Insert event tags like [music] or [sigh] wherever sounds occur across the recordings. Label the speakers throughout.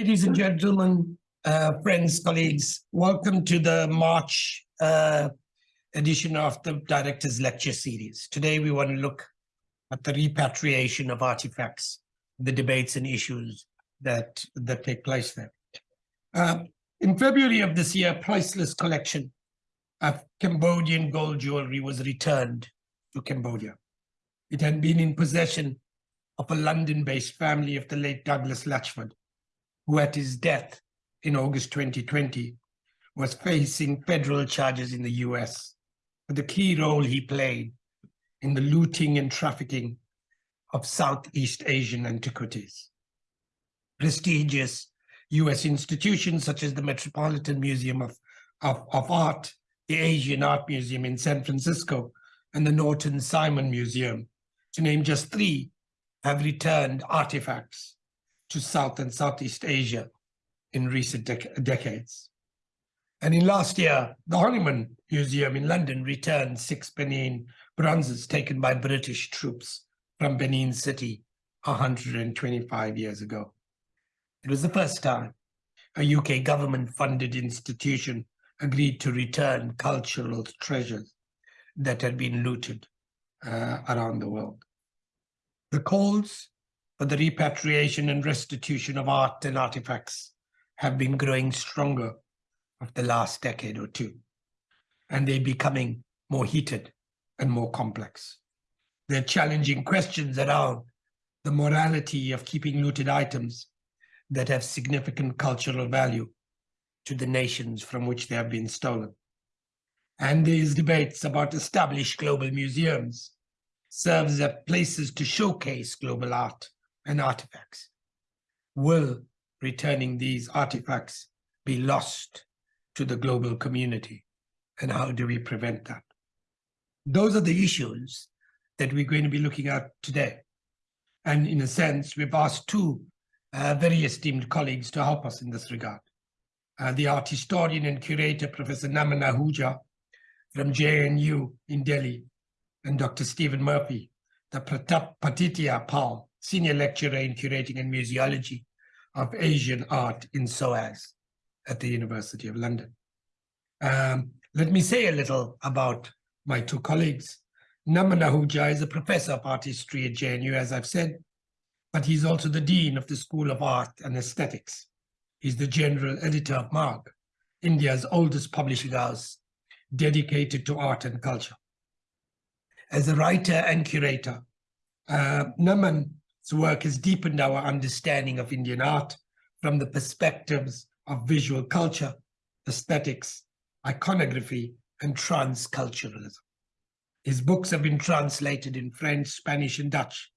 Speaker 1: Ladies and gentlemen, uh, friends, colleagues, welcome to the March uh, edition of the Director's Lecture Series. Today we want to look at the repatriation of artifacts, the debates and issues that, that take place there. Uh, in February of this year, a priceless collection of Cambodian gold jewelry was returned to Cambodia. It had been in possession of a London-based family of the late Douglas Latchford, who at his death in August 2020 was facing federal charges in the US for the key role he played in the looting and trafficking of Southeast Asian antiquities. Prestigious US institutions such as the Metropolitan Museum of, of, of Art, the Asian Art Museum in San Francisco, and the Norton Simon Museum, to name just three, have returned artifacts to South and Southeast Asia in recent dec decades. And in last year, the Horniman Museum in London returned six Benin bronzes taken by British troops from Benin City 125 years ago. It was the first time a UK government-funded institution agreed to return cultural treasures that had been looted uh, around the world. The calls for the repatriation and restitution of art and artifacts have been growing stronger of the last decade or two, and they're becoming more heated and more complex. They're challenging questions around the morality of keeping looted items that have significant cultural value to the nations from which they have been stolen. And these debates about established global museums serves as places to showcase global art and artifacts. Will returning these artifacts be lost to the global community? And how do we prevent that? Those are the issues that we're going to be looking at today. And in a sense, we've asked two uh, very esteemed colleagues to help us in this regard. Uh, the art historian and curator, Professor Naman Ahuja from JNU in Delhi, and Dr. Stephen Murphy, the Pratapaditya Pal, senior lecturer in curating and museology of Asian art in SOAS at the University of London. Um, let me say a little about my two colleagues. Naman Ahuja is a professor of art history at JNU, as I've said, but he's also the Dean of the School of Art and Aesthetics. He's the general editor of MARG, India's oldest publishing house dedicated to art and culture. As a writer and curator, uh, Naman's work has deepened our understanding of Indian art from the perspectives of visual culture, aesthetics, iconography, and transculturalism. His books have been translated in French, Spanish, and Dutch,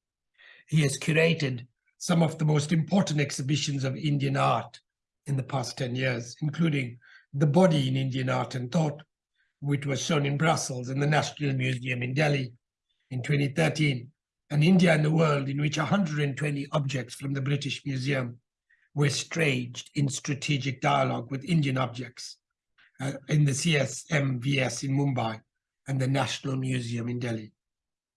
Speaker 1: he has curated some of the most important exhibitions of Indian art in the past 10 years, including The Body in Indian Art and Thought, which was shown in Brussels and the National Museum in Delhi in 2013, and India and the World, in which 120 objects from the British Museum were staged in strategic dialogue with Indian objects uh, in the CSMVS in Mumbai and the National Museum in Delhi.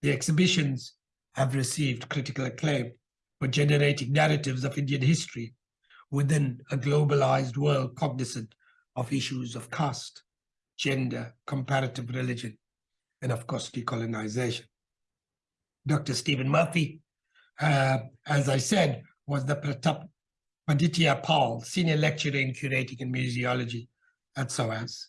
Speaker 1: The exhibitions have received critical acclaim for generating narratives of Indian history within a globalized world cognizant of issues of caste, gender, comparative religion, and of course, decolonization. Dr. Stephen Murphy, uh, as I said, was the Pratap Paditya Paul, Senior Lecturer in Curating and Museology at SOAS.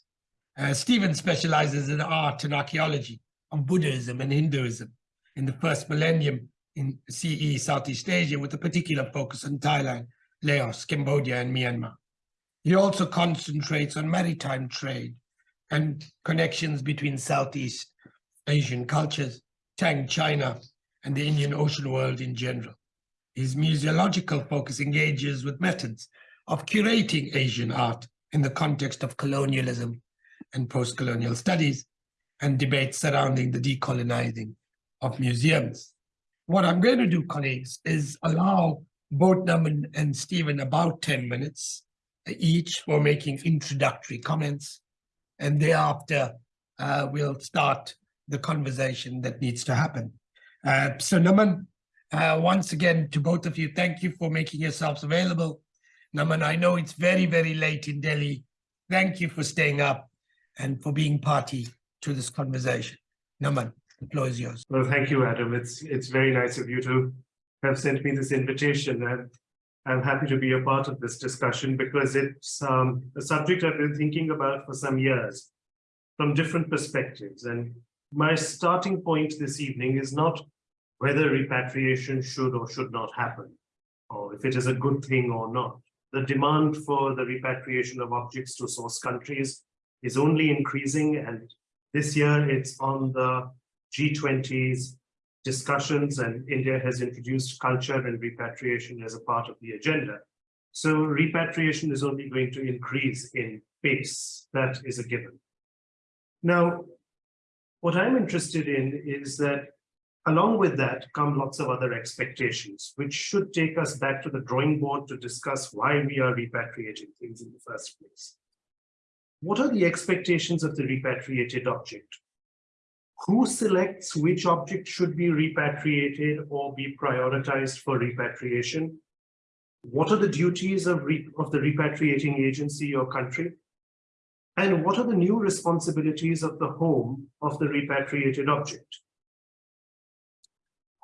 Speaker 1: Uh, Stephen specializes in art and archaeology of Buddhism and Hinduism in the first millennium in CE Southeast Asia with a particular focus on Thailand, Laos, Cambodia, and Myanmar. He also concentrates on maritime trade and connections between Southeast Asian cultures, Tang China, and the Indian Ocean world in general. His museological focus engages with methods of curating Asian art in the context of colonialism and post-colonial studies and debates surrounding the decolonizing of museums. What I'm going to do, colleagues, is allow both Naman and Stephen about 10 minutes each for making introductory comments. And thereafter, uh, we'll start the conversation that needs to happen. Uh, so Naman, uh, once again, to both of you, thank you for making yourselves available Naman, I know it's very, very late in Delhi. Thank you for staying up and for being party to this conversation. Naman, the floor is yours.
Speaker 2: Well, thank you, Adam. It's it's very nice of you to have sent me this invitation and I'm happy to be a part of this discussion because it's um, a subject I've been thinking about for some years from different perspectives. And my starting point this evening is not whether repatriation should or should not happen, or if it is a good thing or not. The demand for the repatriation of objects to source countries is only increasing and this year it's on the G20's discussions and India has introduced culture and repatriation as a part of the agenda. So repatriation is only going to increase in pace. That is a given. Now, what I'm interested in is that along with that come lots of other expectations, which should take us back to the drawing board to discuss why we are repatriating things in the first place. What are the expectations of the repatriated object? Who selects which object should be repatriated or be prioritized for repatriation? What are the duties of, of the repatriating agency or country? And what are the new responsibilities of the home of the repatriated object?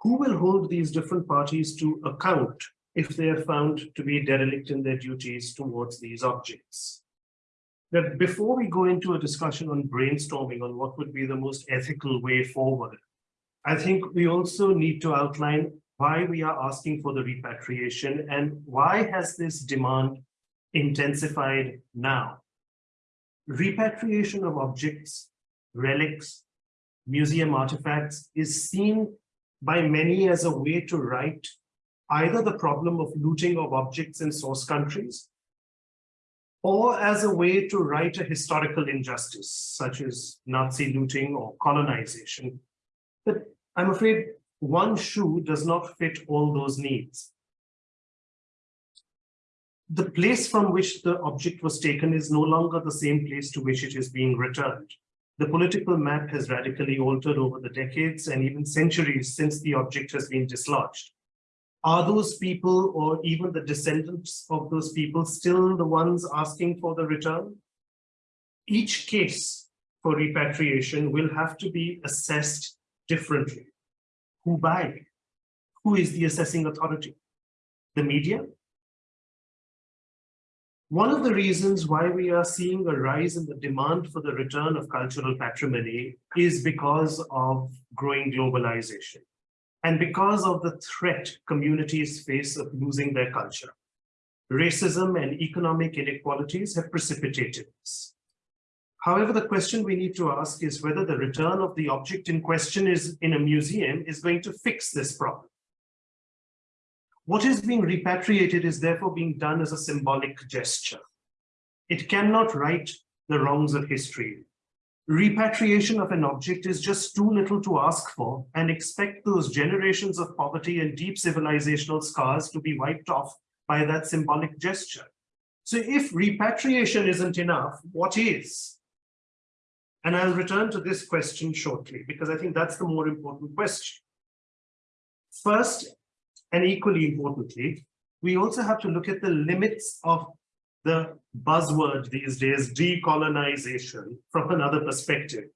Speaker 2: Who will hold these different parties to account if they are found to be derelict in their duties towards these objects? that before we go into a discussion on brainstorming on what would be the most ethical way forward, I think we also need to outline why we are asking for the repatriation and why has this demand intensified now. Repatriation of objects, relics, museum artifacts is seen by many as a way to right either the problem of looting of objects in source countries or as a way to right a historical injustice, such as Nazi looting or colonization. But I'm afraid one shoe does not fit all those needs. The place from which the object was taken is no longer the same place to which it is being returned. The political map has radically altered over the decades and even centuries since the object has been dislodged are those people or even the descendants of those people still the ones asking for the return? Each case for repatriation will have to be assessed differently. Who by? Who is the assessing authority? The media? One of the reasons why we are seeing a rise in the demand for the return of cultural patrimony is because of growing globalization and because of the threat communities face of losing their culture. Racism and economic inequalities have precipitated this. However, the question we need to ask is whether the return of the object in question is in a museum is going to fix this problem. What is being repatriated is therefore being done as a symbolic gesture. It cannot right the wrongs of history repatriation of an object is just too little to ask for and expect those generations of poverty and deep civilizational scars to be wiped off by that symbolic gesture. So if repatriation isn't enough, what is? And I'll return to this question shortly because I think that's the more important question. First, and equally importantly, we also have to look at the limits of the buzzword these days, decolonization, from another perspective.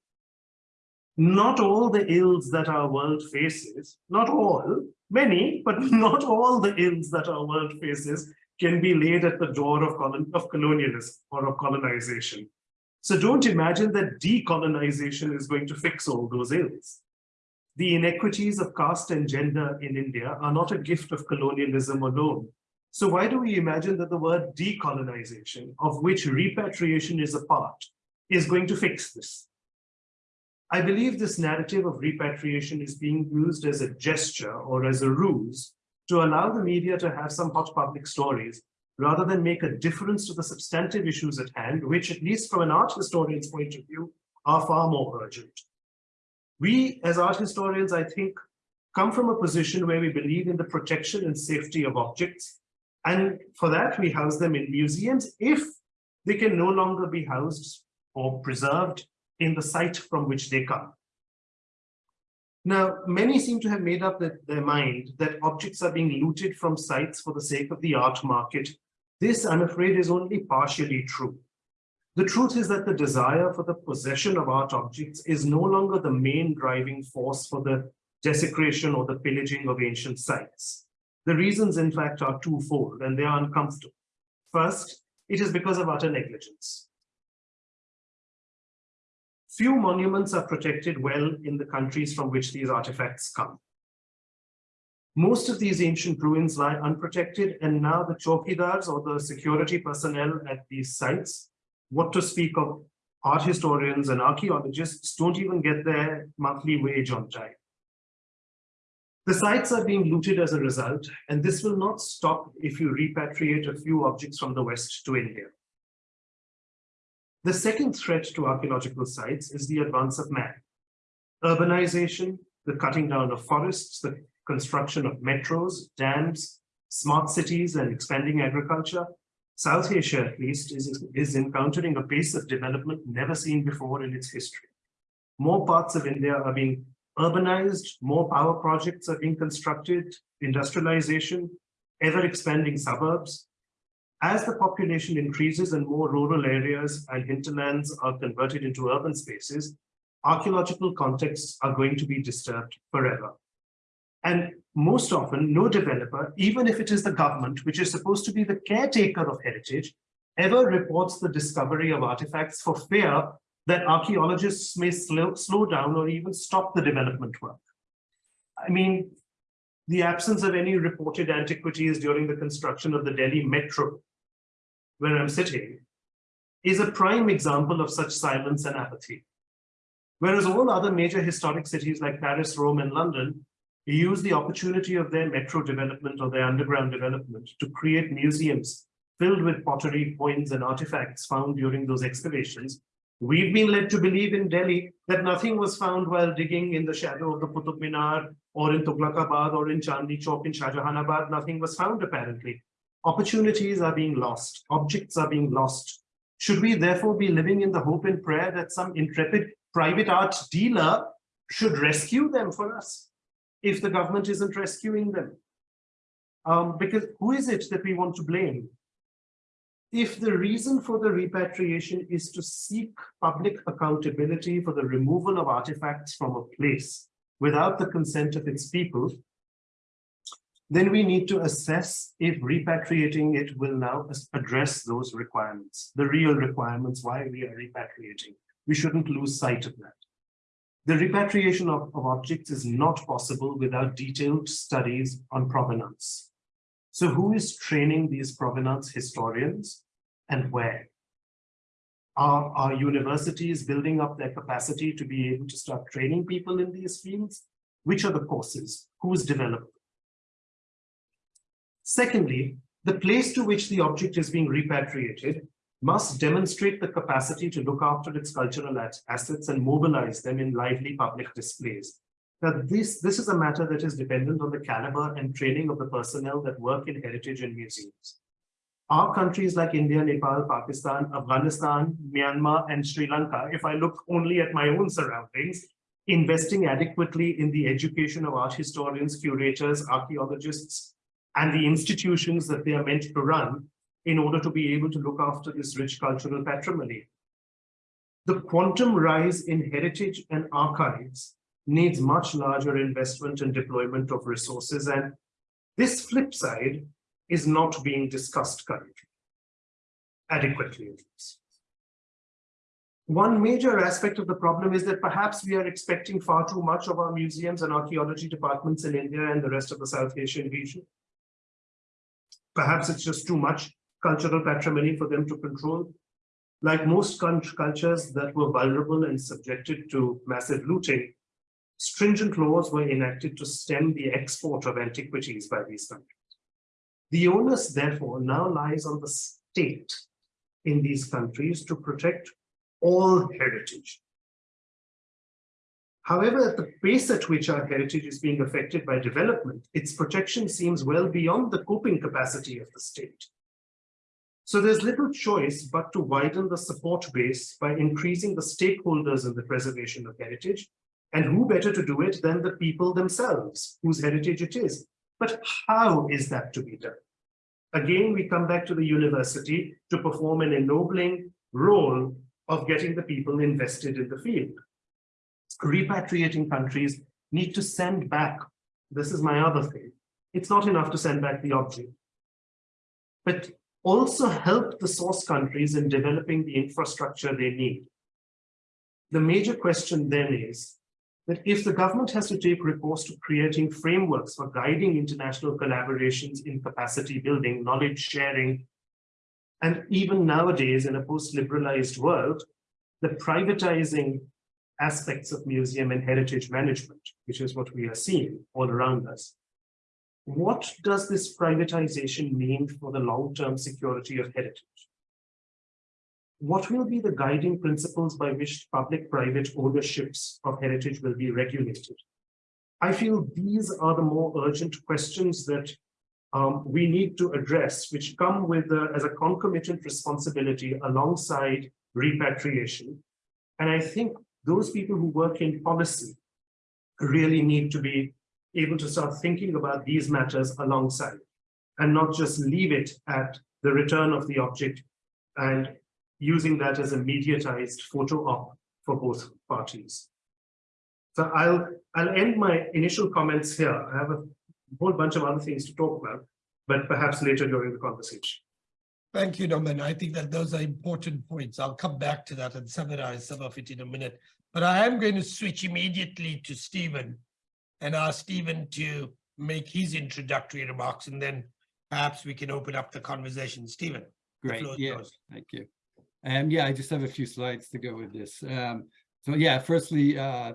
Speaker 2: Not all the ills that our world faces, not all, many, but [laughs] not all the ills that our world faces can be laid at the door of, colon of colonialism or of colonization. So don't imagine that decolonization is going to fix all those ills. The inequities of caste and gender in India are not a gift of colonialism alone. So why do we imagine that the word decolonization, of which repatriation is a part, is going to fix this? I believe this narrative of repatriation is being used as a gesture or as a ruse to allow the media to have some hot public stories rather than make a difference to the substantive issues at hand, which at least from an art historian's point of view, are far more urgent. We as art historians, I think, come from a position where we believe in the protection and safety of objects and for that, we house them in museums if they can no longer be housed or preserved in the site from which they come. Now, many seem to have made up their mind that objects are being looted from sites for the sake of the art market This, I'm afraid, is only partially true. The truth is that the desire for the possession of art objects is no longer the main driving force for the desecration or the pillaging of ancient sites. The reasons, in fact, are twofold and they are uncomfortable. First, it is because of utter negligence. Few monuments are protected well in the countries from which these artifacts come. Most of these ancient ruins lie unprotected and now the chowkidars or the security personnel at these sites, what to speak of art historians and archaeologists don't even get their monthly wage on time. The sites are being looted as a result, and this will not stop if you repatriate a few objects from the West to India. The second threat to archaeological sites is the advance of man. Urbanization, the cutting down of forests, the construction of metros, dams, smart cities, and expanding agriculture. South Asia, at least, is, is encountering a pace of development never seen before in its history. More parts of India are being urbanized, more power projects are being constructed, industrialization, ever expanding suburbs. As the population increases and more rural areas and hinterlands are converted into urban spaces, archaeological contexts are going to be disturbed forever. And most often, no developer, even if it is the government, which is supposed to be the caretaker of heritage, ever reports the discovery of artifacts for fear that archaeologists may slow, slow down or even stop the development work. I mean, the absence of any reported antiquities during the construction of the Delhi metro, where I'm sitting, is a prime example of such silence and apathy. Whereas all other major historic cities like Paris, Rome, and London use the opportunity of their metro development or their underground development to create museums filled with pottery, coins, and artifacts found during those excavations We've been led to believe in Delhi that nothing was found while digging in the shadow of the Qutub Minar or in Tughlaqabad or in Chandni Chowk in Shahjahanabad. Nothing was found apparently. Opportunities are being lost. Objects are being lost. Should we therefore be living in the hope and prayer that some intrepid private art dealer should rescue them for us if the government isn't rescuing them? Um, because who is it that we want to blame? if the reason for the repatriation is to seek public accountability for the removal of artifacts from a place without the consent of its people, then we need to assess if repatriating it will now address those requirements, the real requirements why we are repatriating. We shouldn't lose sight of that. The repatriation of, of objects is not possible without detailed studies on provenance. So who is training these provenance historians and where? Are, universities building up their capacity to be able to start training people in these fields? Which are the courses? Who is developing? Secondly, the place to which the object is being repatriated must demonstrate the capacity to look after its cultural assets and mobilize them in lively public displays. Now, this, this is a matter that is dependent on the caliber and training of the personnel that work in heritage and museums. Our countries like India, Nepal, Pakistan, Afghanistan, Myanmar, and Sri Lanka, if I look only at my own surroundings, investing adequately in the education of art historians, curators, archaeologists, and the institutions that they are meant to run in order to be able to look after this rich cultural patrimony. The quantum rise in heritage and archives needs much larger investment and deployment of resources. And this flip side is not being discussed currently, adequately at least. One major aspect of the problem is that perhaps we are expecting far too much of our museums and archaeology departments in India and the rest of the South Asian region. Perhaps it's just too much cultural patrimony for them to control. Like most cultures that were vulnerable and subjected to massive looting, stringent laws were enacted to stem the export of antiquities by these countries. The onus, therefore, now lies on the state in these countries to protect all heritage. However, at the pace at which our heritage is being affected by development, its protection seems well beyond the coping capacity of the state. So there's little choice but to widen the support base by increasing the stakeholders in the preservation of heritage and who better to do it than the people themselves, whose heritage it is. But how is that to be done? Again, we come back to the university to perform an ennobling role of getting the people invested in the field. Repatriating countries need to send back, this is my other thing, it's not enough to send back the object. But also help the source countries in developing the infrastructure they need. The major question then is that if the government has to take recourse to creating frameworks for guiding international collaborations in capacity building, knowledge sharing, and even nowadays in a post-liberalized world, the privatizing aspects of museum and heritage management, which is what we are seeing all around us. What does this privatization mean for the long-term security of heritage? What will be the guiding principles by which public-private ownerships of heritage will be regulated? I feel these are the more urgent questions that um, we need to address, which come with uh, as a concomitant responsibility alongside repatriation. And I think those people who work in policy really need to be able to start thinking about these matters alongside and not just leave it at the return of the object and using that as a mediatized photo op for both parties. So I'll, I'll end my initial comments here. I have a whole bunch of other things to talk about, but perhaps later during the conversation.
Speaker 1: Thank you, Norman. I think that those are important points. I'll come back to that and summarize some of it in a minute. But I am going to switch immediately to Stephen and ask Stephen to make his introductory remarks, and then perhaps we can open up the conversation. Stephen.
Speaker 3: Great, yeah,
Speaker 1: yours.
Speaker 3: thank you. Um, yeah, I just have a few slides to go with this. Um, so yeah, firstly, uh,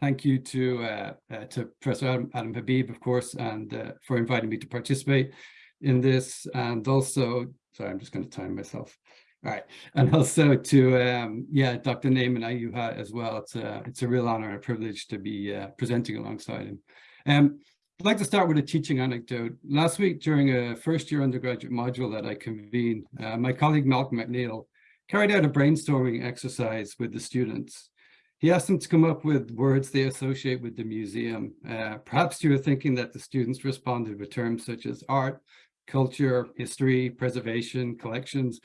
Speaker 3: thank you to uh, uh, to Professor Adam, Adam Habib, of course, and uh, for inviting me to participate in this, and also, sorry, I'm just going to time myself. All right, and also to um, yeah, Dr. Naman Ahuja as well. It's a it's a real honor and a privilege to be uh, presenting alongside him. Um, I'd like to start with a teaching anecdote. Last week during a first year undergraduate module that I convened, uh, my colleague Malcolm McNeil carried out a brainstorming exercise with the students. He asked them to come up with words they associate with the museum. Uh, perhaps you were thinking that the students responded with terms such as art, culture, history, preservation, collections,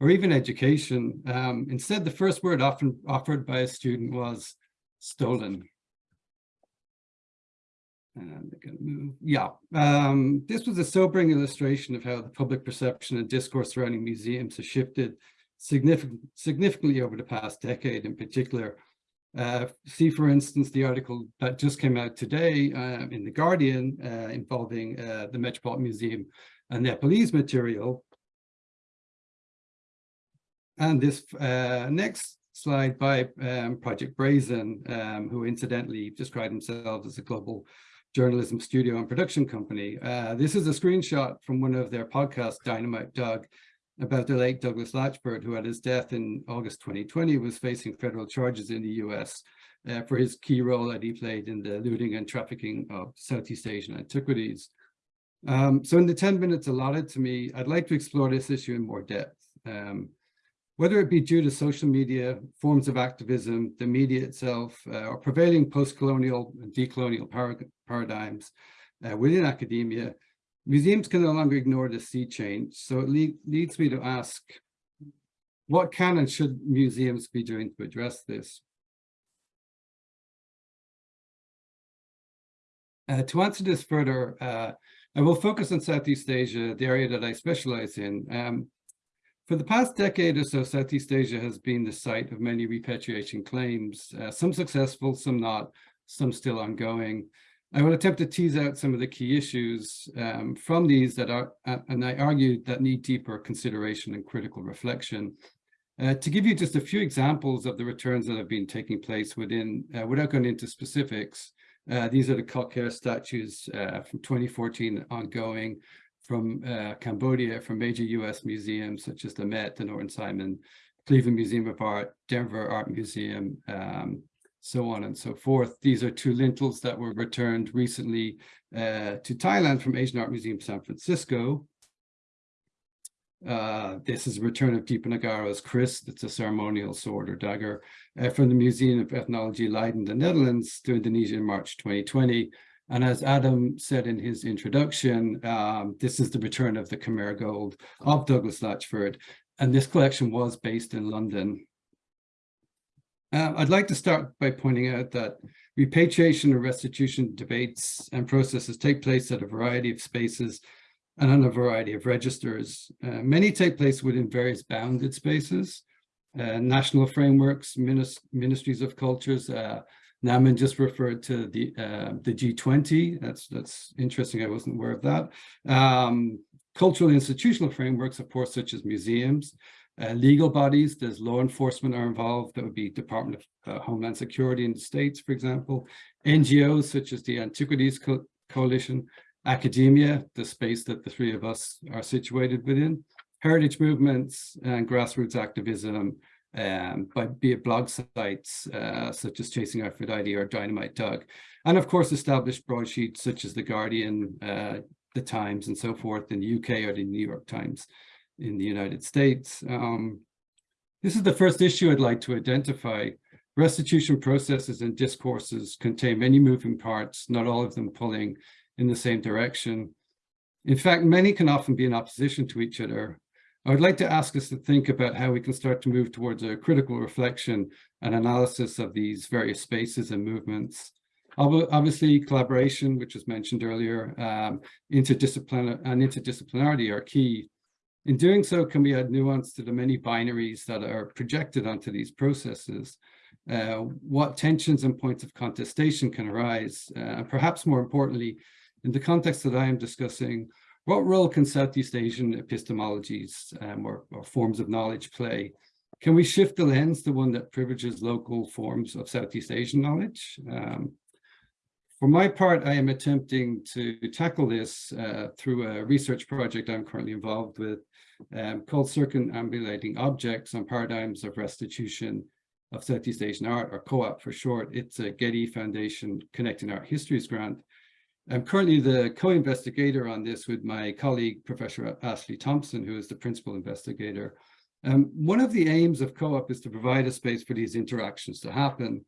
Speaker 3: or even education. Um, instead, the first word often offered by a student was stolen. And they're going to move. Yeah, um, this was a sobering illustration of how the public perception and discourse surrounding museums has shifted significant, significantly over the past decade in particular. Uh, see, for instance, the article that just came out today uh, in The Guardian uh, involving uh, the Metropolitan Museum and Nepalese material. And this uh, next slide by um, Project Brazen, um, who incidentally described themselves as a global journalism studio and production company. Uh, this is a screenshot from one of their podcasts, Dynamite Doug, about the late Douglas Latchford, who at his death in August 2020 was facing federal charges in the US uh, for his key role that he played in the looting and trafficking of Southeast Asian antiquities. Um, so in the 10 minutes allotted to me, I'd like to explore this issue in more depth. Um, whether it be due to social media, forms of activism, the media itself, uh, or prevailing post-colonial and decolonial par paradigms uh, within academia, museums can no longer ignore the sea change. So it le leads me to ask, what can and should museums be doing to address this? Uh, to answer this further, uh, I will focus on Southeast Asia, the area that I specialize in. Um, for the past decade or so, Southeast Asia has been the site of many repatriation claims, uh, some successful, some not, some still ongoing. I will attempt to tease out some of the key issues um, from these that are, uh, and I argue that need deeper consideration and critical reflection. Uh, to give you just a few examples of the returns that have been taking place within, uh, without going into specifics, uh, these are the Koh Ker statues uh, from 2014 ongoing from uh, Cambodia, from major US museums such as the Met, the Norton Simon, Cleveland Museum of Art, Denver Art Museum, um, so on and so forth. These are two lintels that were returned recently uh, to Thailand from Asian Art Museum San Francisco. Uh, this is a return of Diponegoro's Kris, that's a ceremonial sword or dagger, uh, from the Museum of Ethnology Leiden, the Netherlands to Indonesia in March 2020. And as Adam said in his introduction, um, this is the return of the Khmer Gold of Douglas Latchford. And this collection was based in London. Uh, I'd like to start by pointing out that repatriation and restitution debates and processes take place at a variety of spaces and on a variety of registers. Uh, many take place within various bounded spaces, uh, national frameworks, minis ministries of cultures. Naman just referred to the uh, the G20. That's that's interesting. I wasn't aware of that. Um, cultural institutional frameworks, of course, such as museums, uh, legal bodies, there's law enforcement are involved. That would be Department of uh, Homeland Security in the States, for example. NGOs such as the Antiquities Co Coalition, academia, the space that the three of us are situated within, heritage movements and grassroots activism, um, by be it blog sites uh, such as Chasing Aphrodite or Dynamite Doug, and of course established broadsheets such as The Guardian, uh, The Times and so forth in the UK or the New York Times in the United States. Um, this is the first issue I'd like to identify. Restitution processes and discourses contain many moving parts, not all of them pulling in the same direction. In fact, many can often be in opposition to each other. I would like to ask us to think about how we can start to move towards a critical reflection and analysis of these various spaces and movements. Obviously, collaboration, which was mentioned earlier, um, interdisciplinary and interdisciplinarity are key. In doing so, can we add nuance to the many binaries that are projected onto these processes? Uh, what tensions and points of contestation can arise? Uh, and perhaps more importantly, in the context that I am discussing, what role can Southeast Asian epistemologies um, or, or, forms of knowledge play? Can we shift the lens to one that privileges local forms of Southeast Asian knowledge? Um, for my part, I am attempting to tackle this uh, through a research project I'm currently involved with um, called Circumambulating Objects on Paradigms of Restitution of Southeast Asian Art, or COAP for short. It's a Getty Foundation Connecting Art Histories grant. I'm currently the co-investigator on this with my colleague, Professor Ashley Thompson, who is the principal investigator. Um, one of the aims of COAP is to provide a space for these interactions to happen.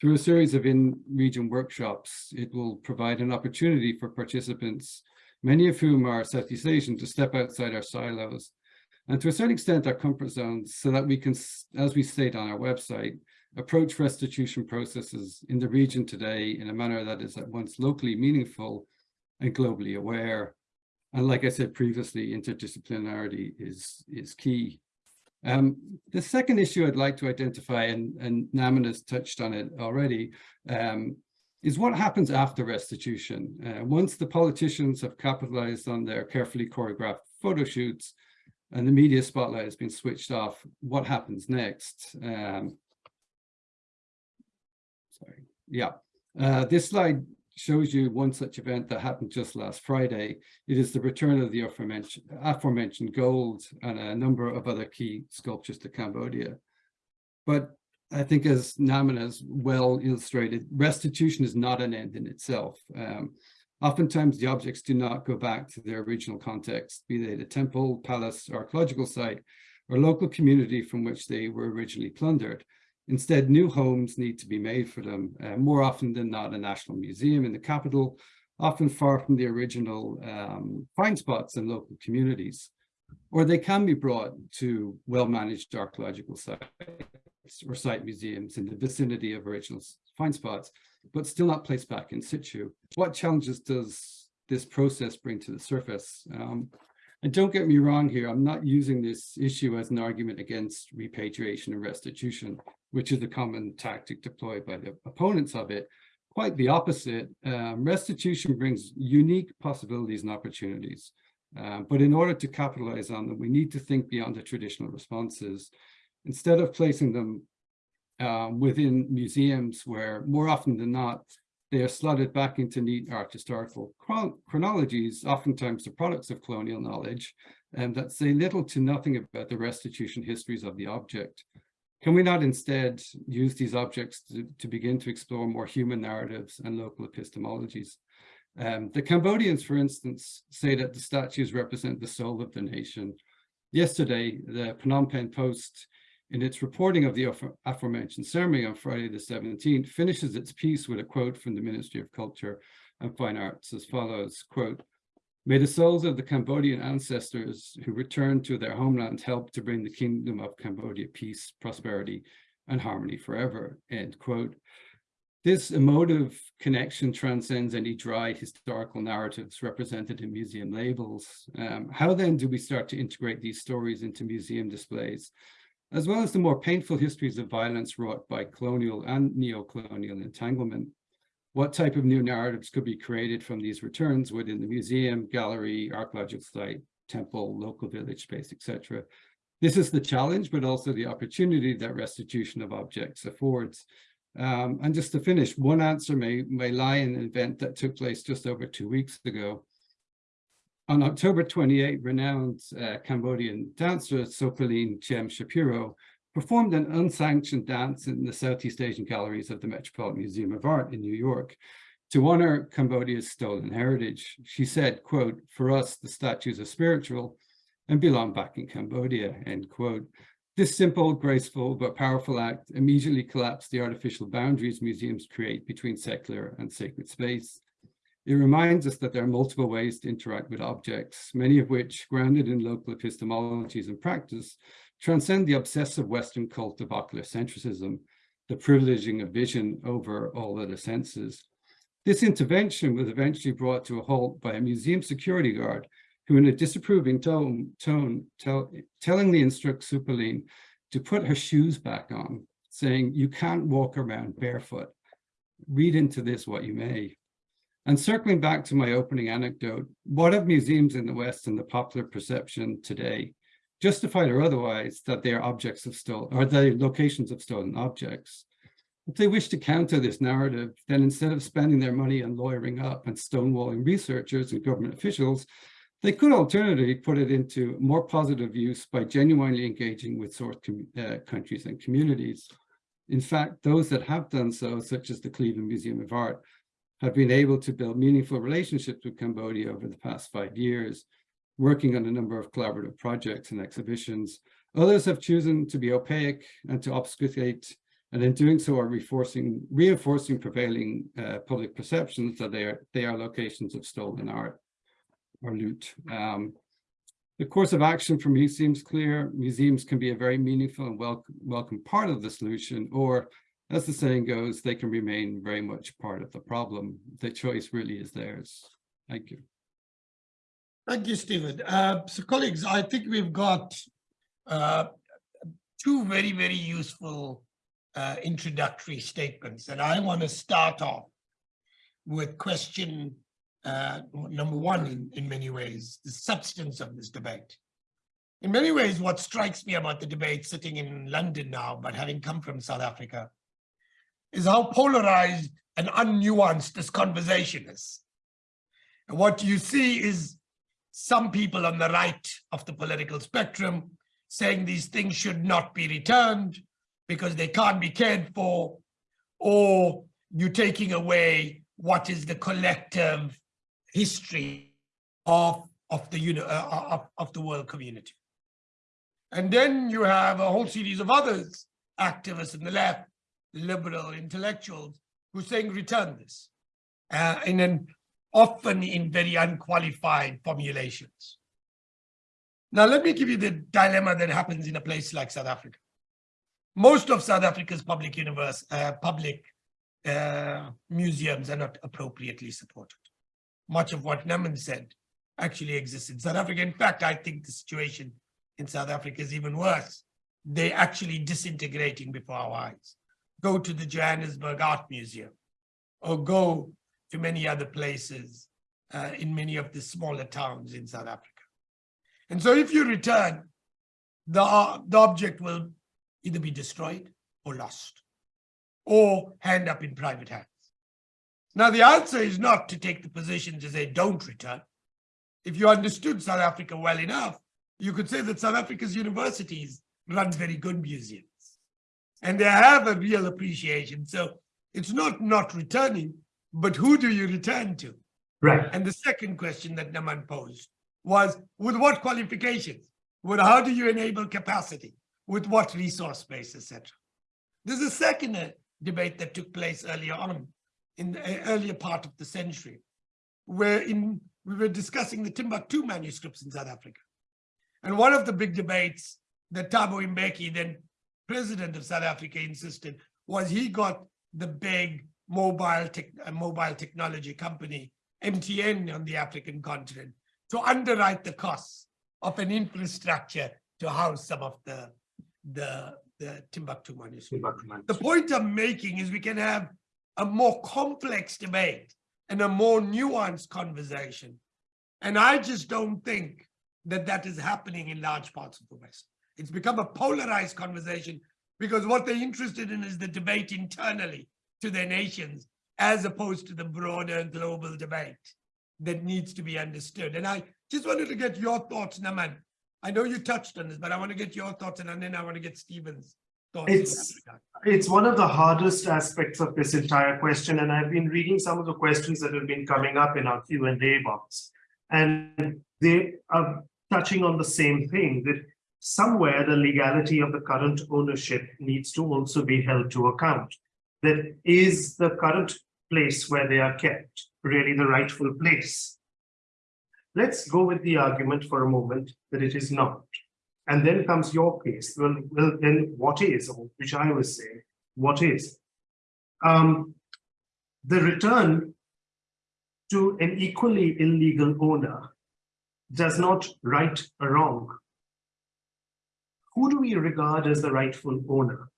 Speaker 3: Through a series of in-region workshops, it will provide an opportunity for participants, many of whom are Southeast Asian, to step outside our silos and to a certain extent our comfort zones so that we can, as we state on our website, approach restitution processes in the region today in a manner that is at once locally meaningful and globally aware. And like I said previously, interdisciplinarity is, is key. Um, the second issue I'd like to identify, and, and Naman has touched on it already, um, is what happens after restitution. Uh, once the politicians have capitalized on their carefully choreographed photo shoots and the media spotlight has been switched off, what happens next? Um, yeah. Uh, this slide shows you one such event that happened just last Friday. It is the return of the aforementioned, aforementioned gold and a number of other key sculptures to Cambodia. But I think as Naman has well illustrated, restitution is not an end in itself. Um, oftentimes the objects do not go back to their original context, be they the temple, palace, archaeological site, or local community from which they were originally plundered. Instead, new homes need to be made for them, uh, more often than not a national museum in the capital, often far from the original um, find spots in local communities. Or they can be brought to well-managed archaeological sites or site museums in the vicinity of original find spots, but still not placed back in situ. What challenges does this process bring to the surface? Um, and don't get me wrong here, I'm not using this issue as an argument against repatriation and restitution, which is a common tactic deployed by the opponents of it. Quite the opposite. Um, restitution brings unique possibilities and opportunities. Uh, but in order to capitalize on them, we need to think beyond the traditional responses. Instead of placing them uh, within museums where more often than not, they are slotted back into neat art historical chronologies, oftentimes the products of colonial knowledge, and that say little to nothing about the restitution histories of the object. Can we not instead use these objects to, to begin to explore more human narratives and local epistemologies? Um, the Cambodians, for instance, say that the statues represent the soul of the nation. Yesterday, the Phnom Penh Post in its reporting of the aforementioned ceremony on Friday the 17th, finishes its piece with a quote from the Ministry of Culture and Fine Arts as follows, quote, May the souls of the Cambodian ancestors who returned to their homeland help to bring the kingdom of Cambodia peace, prosperity, and harmony forever, end quote. This emotive connection transcends any dry historical narratives represented in museum labels. Um, how then do we start to integrate these stories into museum displays, as well as the more painful histories of violence wrought by colonial and neo-colonial entanglement? What type of new narratives could be created from these returns within the museum, gallery, archaeological site, temple, local village space, etc.? This is the challenge, but also the opportunity that restitution of objects affords. Um, and just to finish, one answer may, may lie in an event that took place just over two weeks ago. On October 28, renowned uh, Cambodian dancer Sophiline Cheam Shapiro performed an unsanctioned dance in the Southeast Asian galleries of the Metropolitan Museum of Art in New York to honor Cambodia's stolen heritage. She said, quote, for us, the statues are spiritual and belong back in Cambodia, end quote. This simple, graceful, but powerful act immediately collapsed the artificial boundaries museums create between secular and sacred space. It reminds us that there are multiple ways to interact with objects, many of which, grounded in local epistemologies and practice, transcend the obsessive Western cult of ocular centricism, the privileging of vision over all other senses. This intervention was eventually brought to a halt by a museum security guard who in a disapproving tone, tone tell, tellingly instructs Sophiline to put her shoes back on, saying, you can't walk around barefoot. Read into this what you may. And circling back to my opening anecdote, what of museums in the West and the popular perception today, justified or otherwise, that they are objects of stolen, or they locations of stolen objects? If they wish to counter this narrative, then instead of spending their money on lawyering up and stonewalling researchers and government officials, they could alternatively put it into more positive use by genuinely engaging with source uh, countries and communities. In fact, those that have done so, such as the Cleveland Museum of Art, have been able to build meaningful relationships with Cambodia over the past five years, working on a number of collaborative projects and exhibitions. Others have chosen to be opaque and to obfuscate, and in doing so are reinforcing, reinforcing prevailing uh, public perceptions that they are, they are locations of stolen art or loot. Um, the course of action for museums clear. Museums can be a very meaningful and welcome, welcome part of the solution, or as the saying goes, they can remain very much part of the problem. The choice really is theirs. Thank you.
Speaker 1: Thank you, Stephen. Uh, so colleagues, I think we've got uh, two very, very useful uh, introductory statements. And I want to start off with question uh, number one in, in many ways, the substance of this debate. In many ways, what strikes me about the debate sitting in London now, but having come from South Africa, is how polarized and unnuanced this conversation is. And what you see is some people on the right of the political spectrum saying these things should not be returned because they can't be cared for, or you're taking away what is the collective history of, of, the, you know, uh, of, of the world community. And then you have a whole series of others, activists in the left, liberal intellectuals, who are saying return this, uh, and then often in very unqualified formulations. Now, let me give you the dilemma that happens in a place like South Africa. Most of South Africa's public universe, uh, public uh, museums are not appropriately supported much of what Naman said actually exists in South Africa. In fact, I think the situation in South Africa is even worse. They're actually disintegrating before our eyes. Go to the Johannesburg Art Museum or go to many other places uh, in many of the smaller towns in South Africa. And so if you return, the, uh, the object will either be destroyed or lost or hand up in private hands. Now, the answer is not to take the position to say don't return. If you understood South Africa well enough, you could say that South Africa's universities run very good museums and they have a real appreciation. So it's not not returning, but who do you return to?
Speaker 2: Right.
Speaker 1: And the second question that Naman posed was with what qualifications? With how do you enable capacity? with what resource base, etc. There's a second uh, debate that took place earlier on in the uh, earlier part of the century, where in we were discussing the Timbuktu manuscripts in South Africa. And one of the big debates that Thabo Mbeki, then president of South Africa, insisted was he got the big mobile tech, mobile technology company, MTN on the African continent, to underwrite the costs of an infrastructure to house some of the, the, the Timbuktu manuscripts. The point I'm making is we can have a more complex debate and a more nuanced conversation. And I just don't think that that is happening in large parts of the West. It's become a polarized conversation because what they're interested in is the debate internally to their nations, as opposed to the broader global debate that needs to be understood. And I just wanted to get your thoughts, Naman. I know you touched on this, but I want to get your thoughts and then I want to get Stephen's thoughts.
Speaker 2: It's- It's one of the hardest aspects of this entire question, and I've been reading some of the questions that have been coming up in our Q and A box. And they are touching on the same thing, that somewhere the legality of the current ownership needs to also be held to account. That is the current place where they are kept really the rightful place? Let's go with the argument for a moment that it is not. And then comes your case. Well, well, then what is, which I was saying, what is? Um, the return to an equally illegal owner does not right a wrong. Who do we regard as the rightful owner?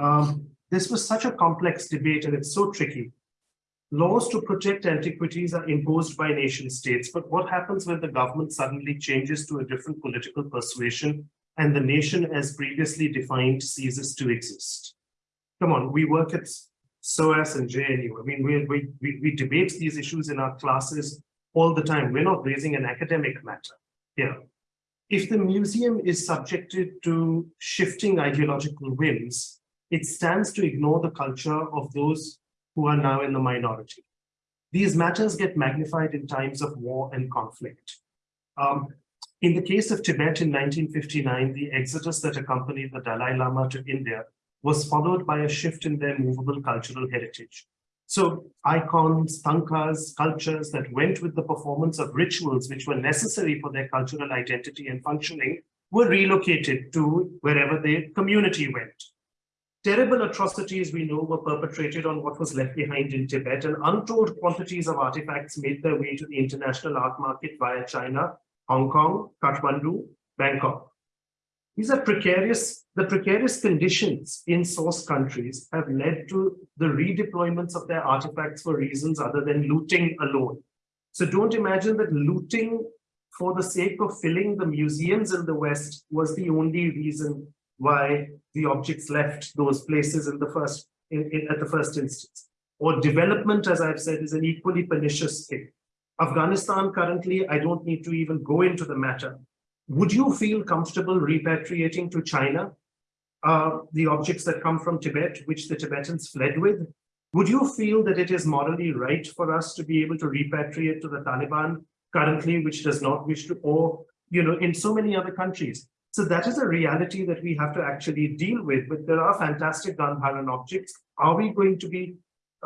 Speaker 2: Um, this was such a complex debate and it's so tricky. Laws to protect antiquities are imposed by nation states, but what happens when the government suddenly changes to a different political persuasion and the nation as previously defined ceases to exist? Come on, we work at SOAS and JNU. I mean, we, we, we, debate these issues in our classes all the time. We're not raising an academic matter here. If the museum is subjected to shifting ideological whims, it stands to ignore the culture of those who are now in the minority. These matters get magnified in times of war and conflict. Um, in the case of Tibet in 1959, the exodus that accompanied the Dalai Lama to India was followed by a shift in their movable cultural heritage. So icons, tankas, cultures that went with the performance of rituals which were necessary for their cultural identity and functioning were relocated to wherever their community went. Terrible atrocities we know were perpetrated on what was left behind in Tibet and untold quantities of artifacts made their way to the international art market via China, Hong Kong, Kathmandu, Bangkok. These are precarious, the precarious conditions in source countries have led to the redeployments of their artifacts for reasons other than looting alone. So don't imagine that looting for the sake of filling the museums in the West was the only reason why the objects left those places in the first, in, in, at the first instance. Or development, as I've said, is an equally pernicious thing. Afghanistan currently, I don't need to even go into the matter. Would you feel comfortable repatriating to China uh, the objects that come from Tibet, which the Tibetans fled with? Would you feel that it is morally right for us to be able to repatriate to the Taliban currently, which does not wish to, or, you know, in so many other countries? So that is a reality that we have to actually deal with, but there are fantastic Gandharan objects. Are we going to be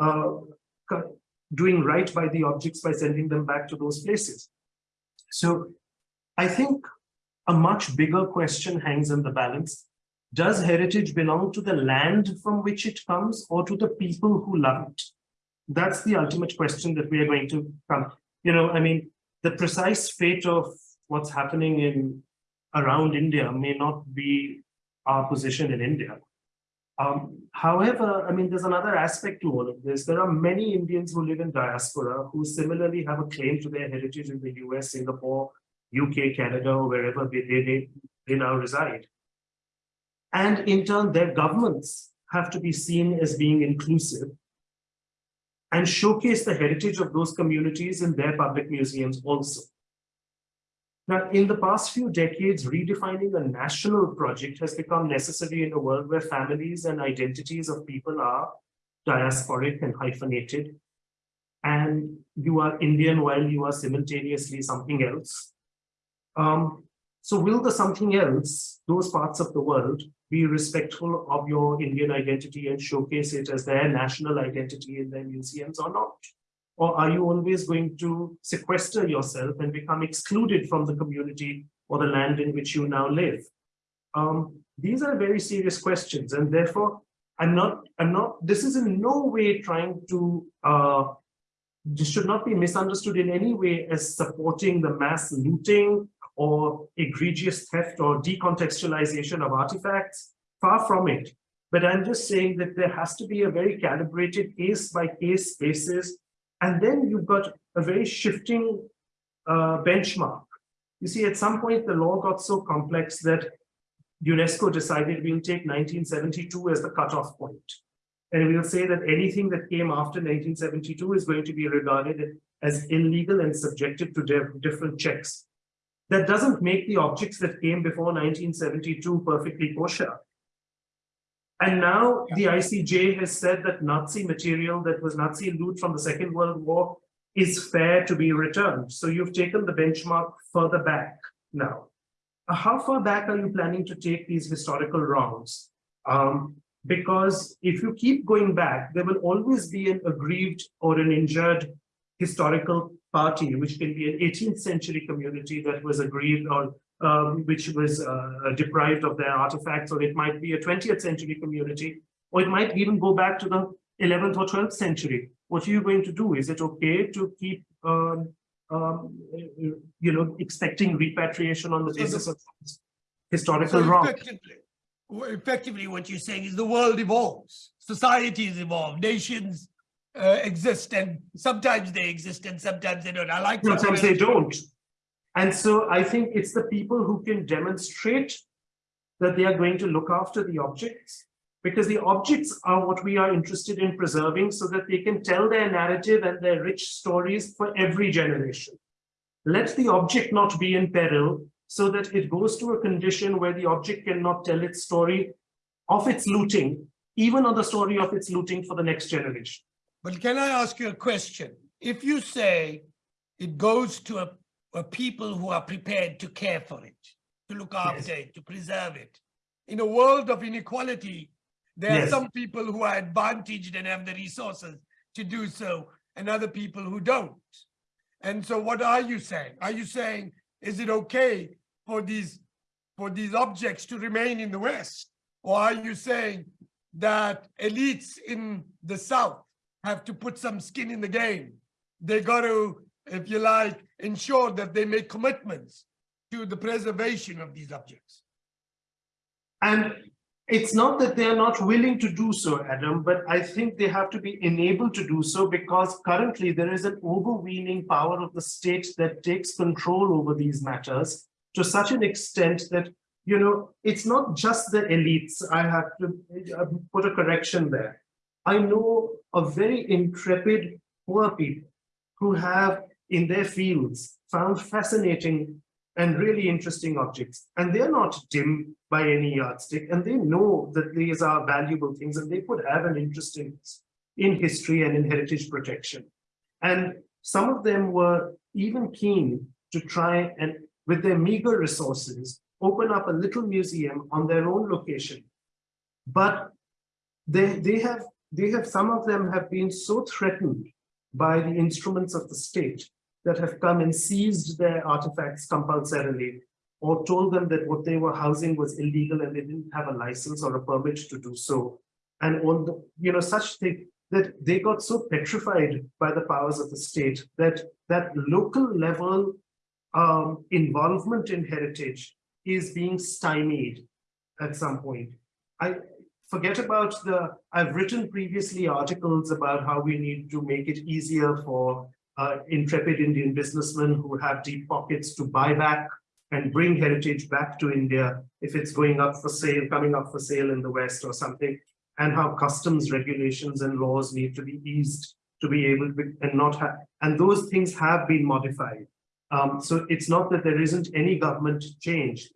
Speaker 2: uh, doing right by the objects by sending them back to those places? So I think a much bigger question hangs in the balance. Does heritage belong to the land from which it comes or to the people who love it? That's the ultimate question that we are going to come. You know, I mean, the precise fate of what's happening in around India may not be our position in India. Um, however, I mean, there's another aspect to all of this. There are many Indians who live in diaspora who similarly have a claim to their heritage in the US, Singapore, UK, Canada, or wherever they, they, they now reside. And in turn, their governments have to be seen as being inclusive and showcase the heritage of those communities in their public museums also. Now, in the past few decades, redefining a national project has become necessary in a world where families and identities of people are diasporic and hyphenated. And you are Indian while you are simultaneously something else. Um, So will the something else, those parts of the world, be respectful of your Indian identity and showcase it as their national identity in their museums or not? Or are you always going to sequester yourself and become excluded from the community or the land in which you now live? Um, these are very serious questions and therefore I'm not, I'm not, this is in no way trying to, uh, this should not be misunderstood in any way as supporting the mass looting or egregious theft or decontextualization of artifacts. Far from it. But I'm just saying that there has to be a very calibrated case by case basis. And then you've got a very shifting uh, benchmark. You see, at some point, the law got so complex that UNESCO decided we'll take 1972 as the cutoff point. And we'll say that anything that came after 1972 is going to be regarded as illegal and subjected to different checks. That doesn't make the objects that came before 1972 perfectly kosher. And now the ICJ has said that Nazi material that was Nazi loot from the Second World War is fair to be returned. So you've taken the benchmark further back now. Uh, How far back are you planning to take these historical wrongs? Um, because if you keep going back, there will always be an aggrieved or an injured historical party, which can be an 18th century community that was aggrieved or um, which was uh, deprived of their artifacts, or it might be a 20th century community, or it might even go back to the 11th or 12th century. What are you going to do? Is it okay to keep, um, um, you know, expecting repatriation on the- basis of historical
Speaker 1: So
Speaker 2: wrong?
Speaker 1: effectively, effectively, what you're saying is the world evolves, societies evolve, nations uh, exist, and sometimes they exist and sometimes they don't. I like.
Speaker 2: Sometimes they don't. And so I think it's the people who can demonstrate that they are going to look after the objects. Because the objects are what we are interested in preserving so that they can tell their narrative and their rich stories for every generation. Let the object not be in peril so that it goes to a condition where the object cannot tell its story of its looting, even on the story of its looting for the next generation.
Speaker 1: But can I ask you a question? If you say it goes to a, a people who are prepared to care for it, to look after it, to preserve it. In a world of inequality, there are some people who are advantaged and have the resources to do so, and other people who don't. And so what are you saying? Are you saying, is it okay for these, for these objects to remain in the West? Or are you saying that elites in the South have to put some skin in the game? They got to, if you like, ensure that they make commitments to the preservation of these objects.
Speaker 2: And it's not that they are not willing to do so, Adam, but I think they have to be enabled to do so because currently there is an overweening power of the state that takes control over these matters to such an extent that, you know, it's not just the elites. I have to uh, put a correction there. I know of very intrepid poor people who have in their fields found fascinating and really interesting objects. And they're not dim by any yardstick, and they know that these are valuable things and they could have an interest in, in history and in heritage protection. And some of them were even keen to try and, with their meager resources, open up a little museum on their own location. But they, they have, they have, some of them have been so threatened by the instruments of the state that have come and seized their artifacts compulsorily or told them that what they were housing was illegal and they didn't have a license or a permit to do so. And all the, you know, such thing that they got so petrified by the powers of the state that that local level um, involvement in heritage is being stymied at some point. I forget about the, I've written previously articles about how we need to make it easier for uh, intrepid Indian businessmen who have deep pockets to buy back and bring heritage back to India if it's going up for sale, coming up for sale in the West or something, and how customs regulations and laws need to be eased to be able to and not have, and those things have been modified. Um, so it's not that there isn't any government change.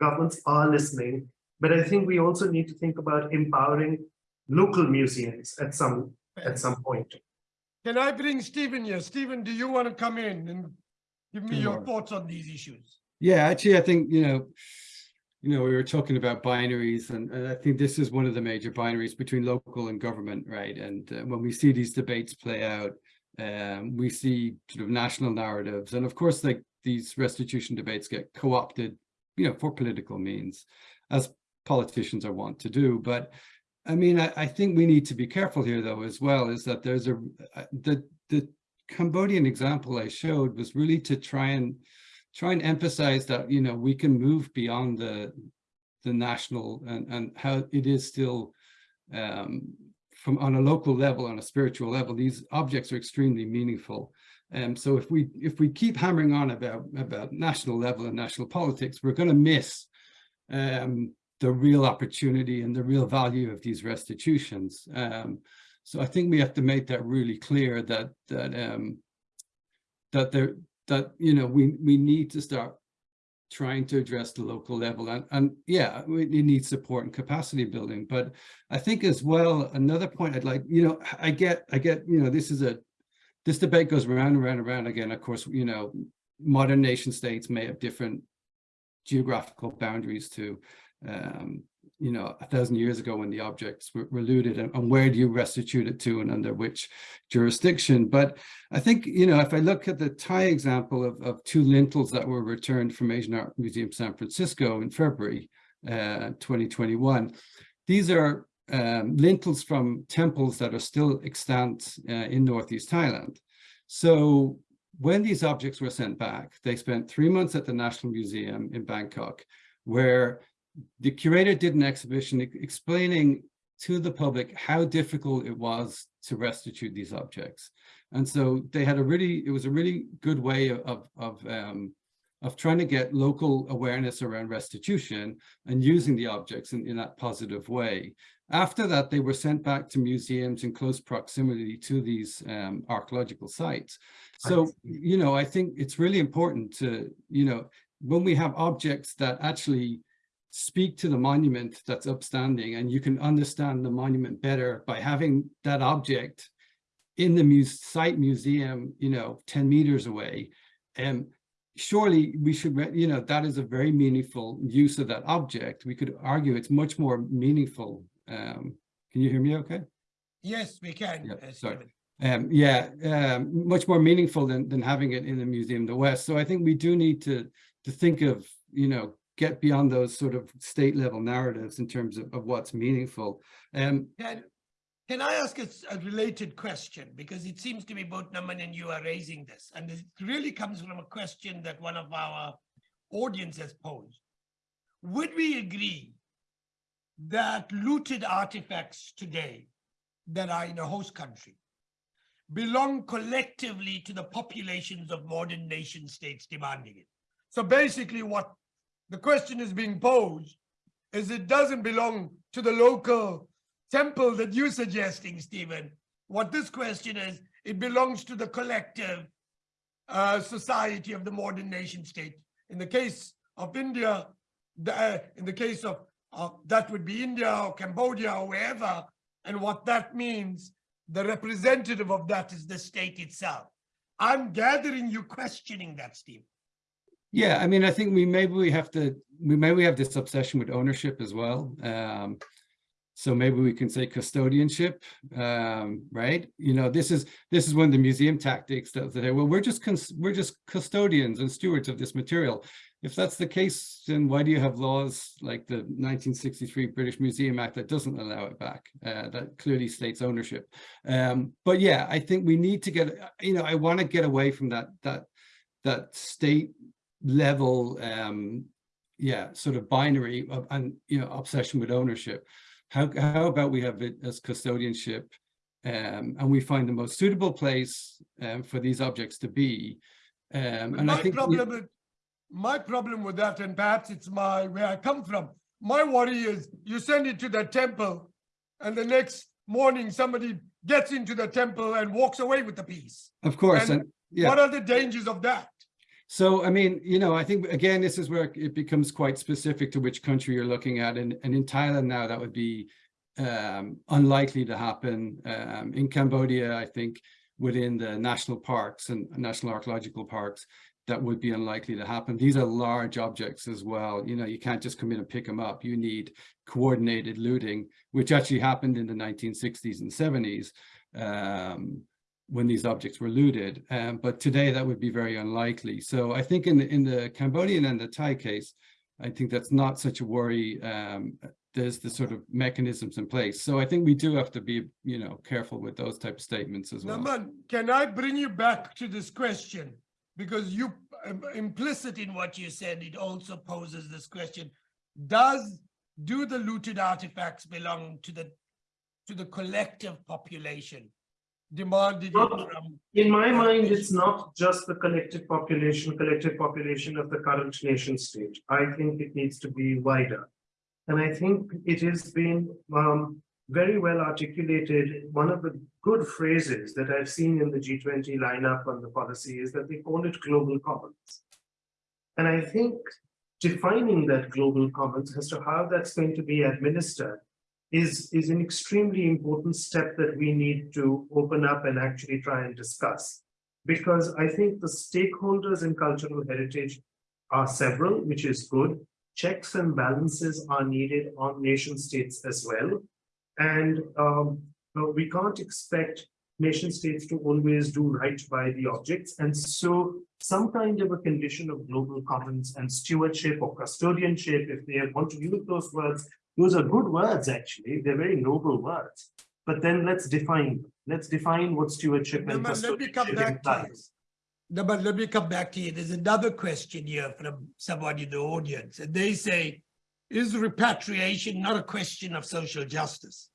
Speaker 2: Governments are listening, but I think we also need to think about empowering local museums at some at some point.
Speaker 1: Can I bring Stephen here? Stephen, do you want to come in and give me your thoughts on these issues?
Speaker 3: Yeah, actually, I think, you know, you know, we were talking about binaries and, and I think this is one of the major binaries between local and government, right? And uh, when we see these debates play out, um, we see sort of national narratives. And of course, like these restitution debates get co-opted, you know, for political means, as politicians are wont to do. But I mean, I, I think we need to be careful here, though, as well, is that there's a, uh, the, the Cambodian example I showed was really to try and try and emphasize that, you know, we can move beyond the the national and, and how it is still um, from on a local level, on a spiritual level, these objects are extremely meaningful. And so if we if we keep hammering on about about national level and national politics, we're going to miss um, the real opportunity and the real value of these restitutions. Um, so I think we have to make that really clear that that um, that there that you know we we need to start trying to address the local level and and yeah we need support and capacity building but i think as well another point i'd like you know i get i get you know this is a this debate goes around and around and around again of course you know modern nation states may have different geographical boundaries to um you know, a thousand years ago when the objects were, were looted and, and, where do you restitute it to and under which jurisdiction. But I think, you know, if I look at the Thai example of, of two lintels that were returned from Asian Art Museum San Francisco in February uh, 2021, these are um, lintels from temples that are still extant uh, in Northeast Thailand. So when these objects were sent back, they spent three months at the National Museum in Bangkok, where the curator did an exhibition explaining to the public how difficult it was to restitute these objects. And so they had a really, it was a really good way of, of, um, of trying to get local awareness around restitution and using the objects in, in that positive way. After that, they were sent back to museums in close proximity to these um, archaeological sites. So, you know, I think it's really important to, you know, when we have objects that actually speak to the monument that's upstanding and you can understand the monument better by having that object in the muse site museum, you know, 10 meters away. And surely we should, you know, that is a very meaningful use of that object. We could argue it's much more meaningful. Um, can you hear me okay?
Speaker 1: Yes, we can.
Speaker 3: Yeah, sorry. Um, yeah, um, much more meaningful than, than having it in the Museum of the West. So I think we do need to, to think of, you know, get beyond those sort of state level narratives in terms of, of what's meaningful. Um,
Speaker 1: Can, can I ask a, a related question? Because it seems to me both Naman and you are raising this, and it really comes from a question that one of our audience has posed. Would we agree that looted artifacts today that are in a host country belong collectively to the populations of modern nation states demanding it? So basically what the question is being posed is it doesn't belong to the local temple that you're suggesting, Stephen. What this question is, it belongs to the collective uh, society of the modern nation state. In the case of India, the, uh, in the case of uh, that would be India or Cambodia or wherever, and what that means, the representative of that is the state itself. I'm gathering you questioning that, Steve.
Speaker 3: Yeah, I mean, I think we maybe we have to we maybe we have this obsession with ownership as well. Um, so maybe we can say custodianship, um, right? You know, this is this is one of the museum tactics that say, well, we're just we're just custodians and stewards of this material. If that's the case, then why do you have laws like the 1963 British Museum Act that doesn't allow it back? Uh, that clearly states ownership. Um, but yeah, I think we need to get, you know, I want to get away from that that that state level um yeah sort of binary of, and you know obsession with ownership how how about we have it as custodianship um and we find the most suitable place um, for these objects to be um and
Speaker 1: my
Speaker 3: i think
Speaker 1: problem with my problem with that, and perhaps it's my where I come from. My worry is you send it to the temple, and the next morning somebody gets into the temple and walks away with the piece.
Speaker 3: of course
Speaker 1: and
Speaker 3: and yeah
Speaker 1: What are the dangers of that?
Speaker 3: So, I mean, you know, I think, again, this is where it becomes quite specific to which country you're looking at. And, and in Thailand now, that would be um, unlikely to happen. Um, in Cambodia, I think within the national parks and national archaeological parks, that would be unlikely to happen. These are large objects as well. You know, you can't just come in and pick them up. You need coordinated looting, which actually happened in the 1960s and 70s um, when these objects were looted. Um, but today that would be very unlikely. So I think in the, in the Cambodian and the Thai case, I think that's not such a worry. Um, there's the sort of mechanisms in place. So I think we do have to be, you know, careful with those type of statements as well.
Speaker 1: Naman, can I bring you back to this question? Because you, um, implicit in what you said, it also poses this question. Does, do the looted artifacts belong to the, to the collective population? Demanded it
Speaker 2: Not-
Speaker 1: from,
Speaker 2: In my mind, it's not just the collective population, collective population of the current nation state. I think it needs to be wider. And I think it has been um, very well articulated. One of the good phrases that I've seen in the G20 lineup on the policy is that they call it global commons. And I think defining that global commons as to how that's going to be administered is, is an extremely important step that we need to open up and actually try and discuss. Because I think the stakeholders in cultural heritage are several, which is good. Checks and balances are needed on nation states as well. And um, we can't expect nation states to always do right by the objects. And so some kind of a condition of global commons and stewardship or custodianship, if they want to use those words, those are good words, actually. They're very noble words. But then let's define, them. let's define what stewardship and
Speaker 1: let me come back to you. No, but let me come back to you. There's another question here from someone in the audience, and they say, is repatriation not a question of social justice?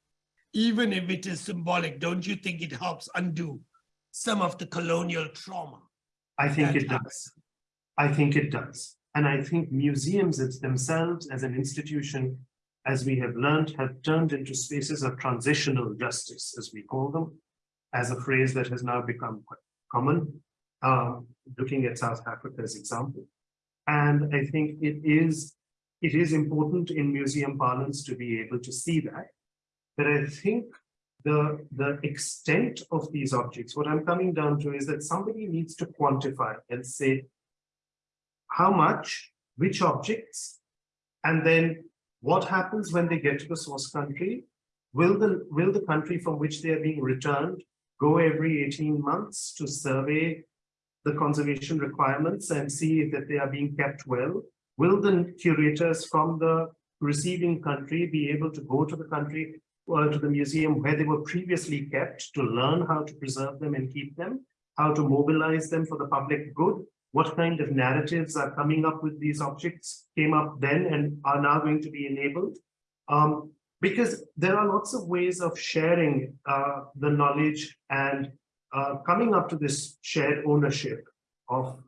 Speaker 1: Even if it is symbolic, don't you think it helps undo some of the colonial trauma?
Speaker 2: I think it does. I think it does. And I think museums themselves as an institution, as we have learned, have turned into spaces of transitional justice, as we call them, as a phrase that has now become quite common, um, looking at South Africa's example. And I think it is, it is important in museum parlance to be able to see that. But I think the, the extent of these objects, what I'm coming down to is that somebody needs to quantify and say how much, which objects, and then what happens when they get to the source country? Will the, will the country from which they are being returned go every 18 months to survey the conservation requirements and see that they are being kept well? Will the curators from the receiving country be able to go to the country or to the museum where they were previously kept to learn how to preserve them and keep them, how to mobilize them for the public good, what kind of narratives are coming up with these objects came up then and are now going to be enabled. Um, because there are lots of ways of sharing uh, the knowledge and uh, coming up to this shared ownership of,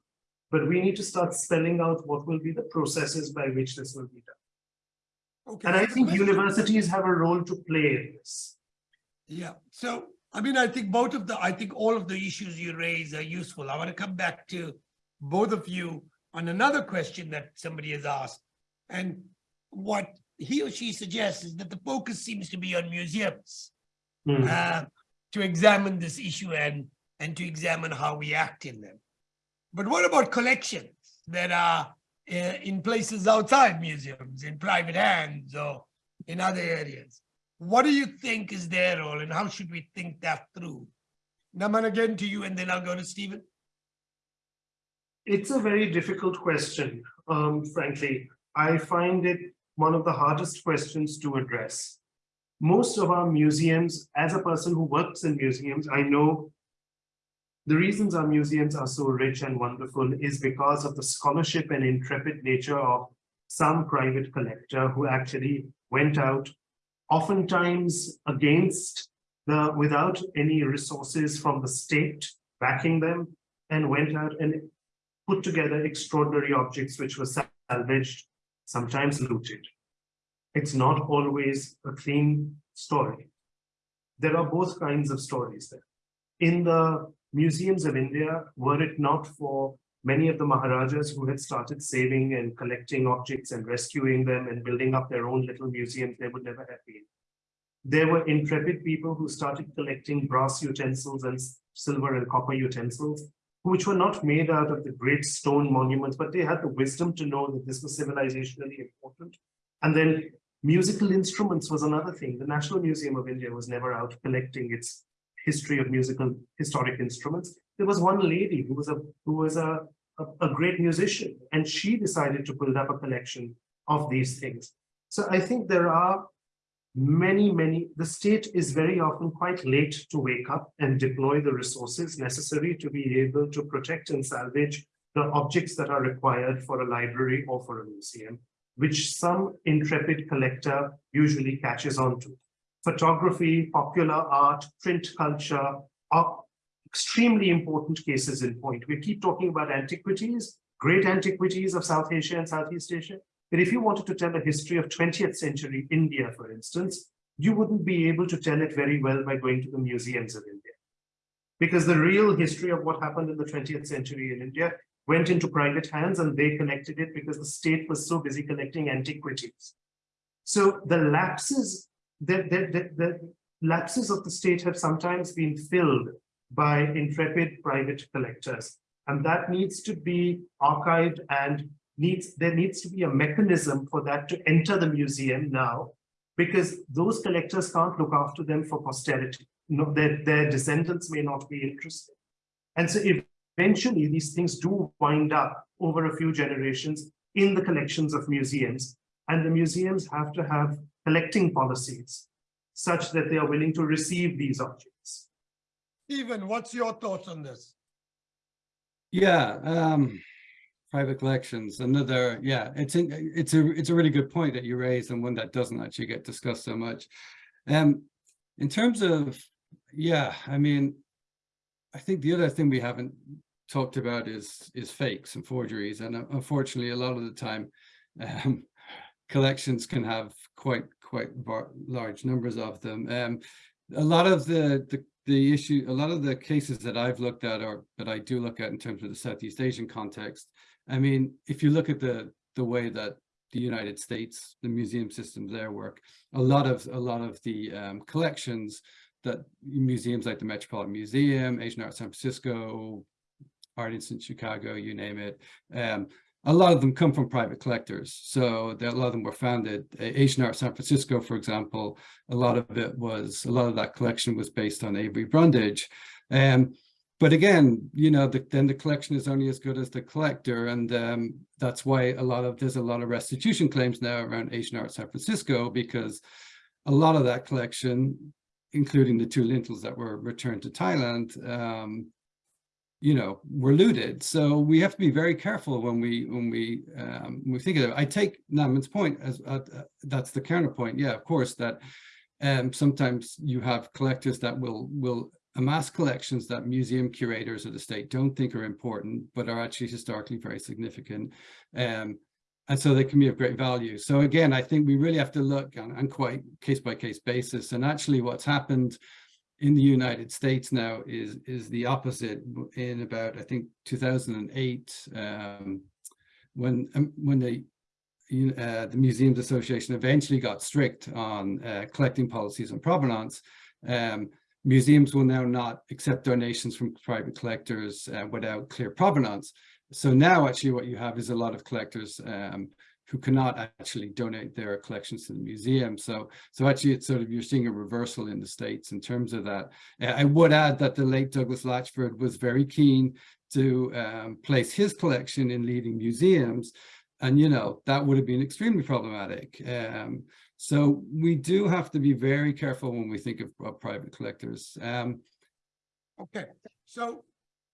Speaker 2: but we need to start spelling out what will be the processes by which this will be done.
Speaker 1: Okay.
Speaker 2: And I think universities have a role to play in this.
Speaker 1: Yeah, so, I mean, I think both of the, I think all of the issues you raise are useful. I want to come back to both of you on another question that somebody has asked. And what he or she suggests is that the focus seems to be on museums
Speaker 2: Hmm.
Speaker 1: uh, to examine this issue and, and to examine how we act in them. But what about collections that are uh, in places outside museums, in private hands or in other areas? What do you think is their role and how should we think that through? Naman, again to you, and then I'll go to Stephen.
Speaker 2: It's a very difficult question, um, frankly. I find it one of the hardest questions to address. Most of our museums, as a person who works in museums, I know the reasons our museums are so rich and wonderful is because of the scholarship and intrepid nature of some private collector who actually went out oftentimes against the, without any resources from the state backing them and went out and put together extraordinary objects which were salvaged, sometimes looted. It's not always a clean story. There are both kinds of stories there. In the museums of India, were it not for many of the Maharajas who had started saving and collecting objects and rescuing them and building up their own little museums, they would never have been. There were intrepid people who started collecting brass utensils and silver and copper utensils which were not made out of the great stone monuments, but they had the wisdom to know that this was civilizationally important. And then musical instruments was another thing. The National Museum of India was never out collecting its history of musical historic instruments. There was one lady who was a who was a, a, a great musician, and she decided to build up a collection of these things. So I think there are many, many, the state is very often quite late to wake up and deploy the resources necessary to be able to protect and salvage the objects that are required for a library or for a museum, which some intrepid collector usually catches on to. Photography, popular art, print culture are extremely important cases in point. We keep talking about antiquities, great antiquities of South Asia and Southeast Asia, but if you wanted to tell a history of 20th century India, for instance, you wouldn't be able to tell it very well by going to the museums of India. Because the real history of what happened in the 20th century in India went into private hands and they collected it because the state was so busy collecting antiquities. So the lapses, the, the, the, the lapses of the state have sometimes been filled by intrepid private collectors. And that needs to be archived and needs there needs to be a mechanism for that to enter the museum now because those collectors can't look after them for posterity. No their, their descendants may not be interested. And so eventually these things do wind up over a few generations in the collections of museums and the museums have to have collecting policies such that they are willing to receive these objects.
Speaker 1: Stephen, what's your thoughts on this?
Speaker 3: Yeah, um, private collections, another, yeah, it's in, it's a, it's a really good point that you raised and one that doesn't actually get discussed so much. Um, in terms of, yeah, I mean, I think the other thing we haven't talked about is is fakes and forgeries, and uh, unfortunately, a lot of the time, um, collections can have quite quite large numbers of them. Um, a lot of the the the issue, a lot of the cases that I've looked at or that I do look at in terms of the Southeast Asian context, I mean, if you look at the the way that the United States, the museum systems there work, a lot of a lot of the um, collections that museums like the Metropolitan Museum, Asian Art San Francisco, Art Institute Chicago, you name it, um, a lot of them come from private collectors. So a lot of them were founded. Asian Art San Francisco, for example, a lot of it was, a lot of that collection was based on Avery Brundage. Um, but again, you know, the, then the collection is only as good as the collector. And um, that's why a lot of, there's a lot of restitution claims now around Asian Art San Francisco, because a lot of that collection, including the two lintels that were returned to Thailand, um, you know, were looted. So we have to be very careful when we when we um, when we think of it. I take Naman's point as uh, uh, that's the counterpoint. Yeah, of course that um, sometimes you have collectors that will will amass collections that museum curators of the state don't think are important, but are actually historically very significant. Um, and so they can be of great value. So again, I think we really have to look on, on quite case by case basis. And actually what's happened in the United States now is is the opposite. In about I think 2008, um, when um, when the uh, the Museums Association eventually got strict on uh, collecting policies on provenance. Um, museums will now not accept donations from private collectors uh, without clear provenance. So now actually what you have is a lot of collectors um, who cannot actually donate their collections to the museum. So, so actually it's sort of, you're seeing a reversal in the States in terms of that. I would add that the late Douglas Latchford was very keen to um, place his collection in leading museums. And, you know, that would have been extremely problematic. Um, so we do have to be very careful when we think of, private collectors. Um,
Speaker 1: okay, so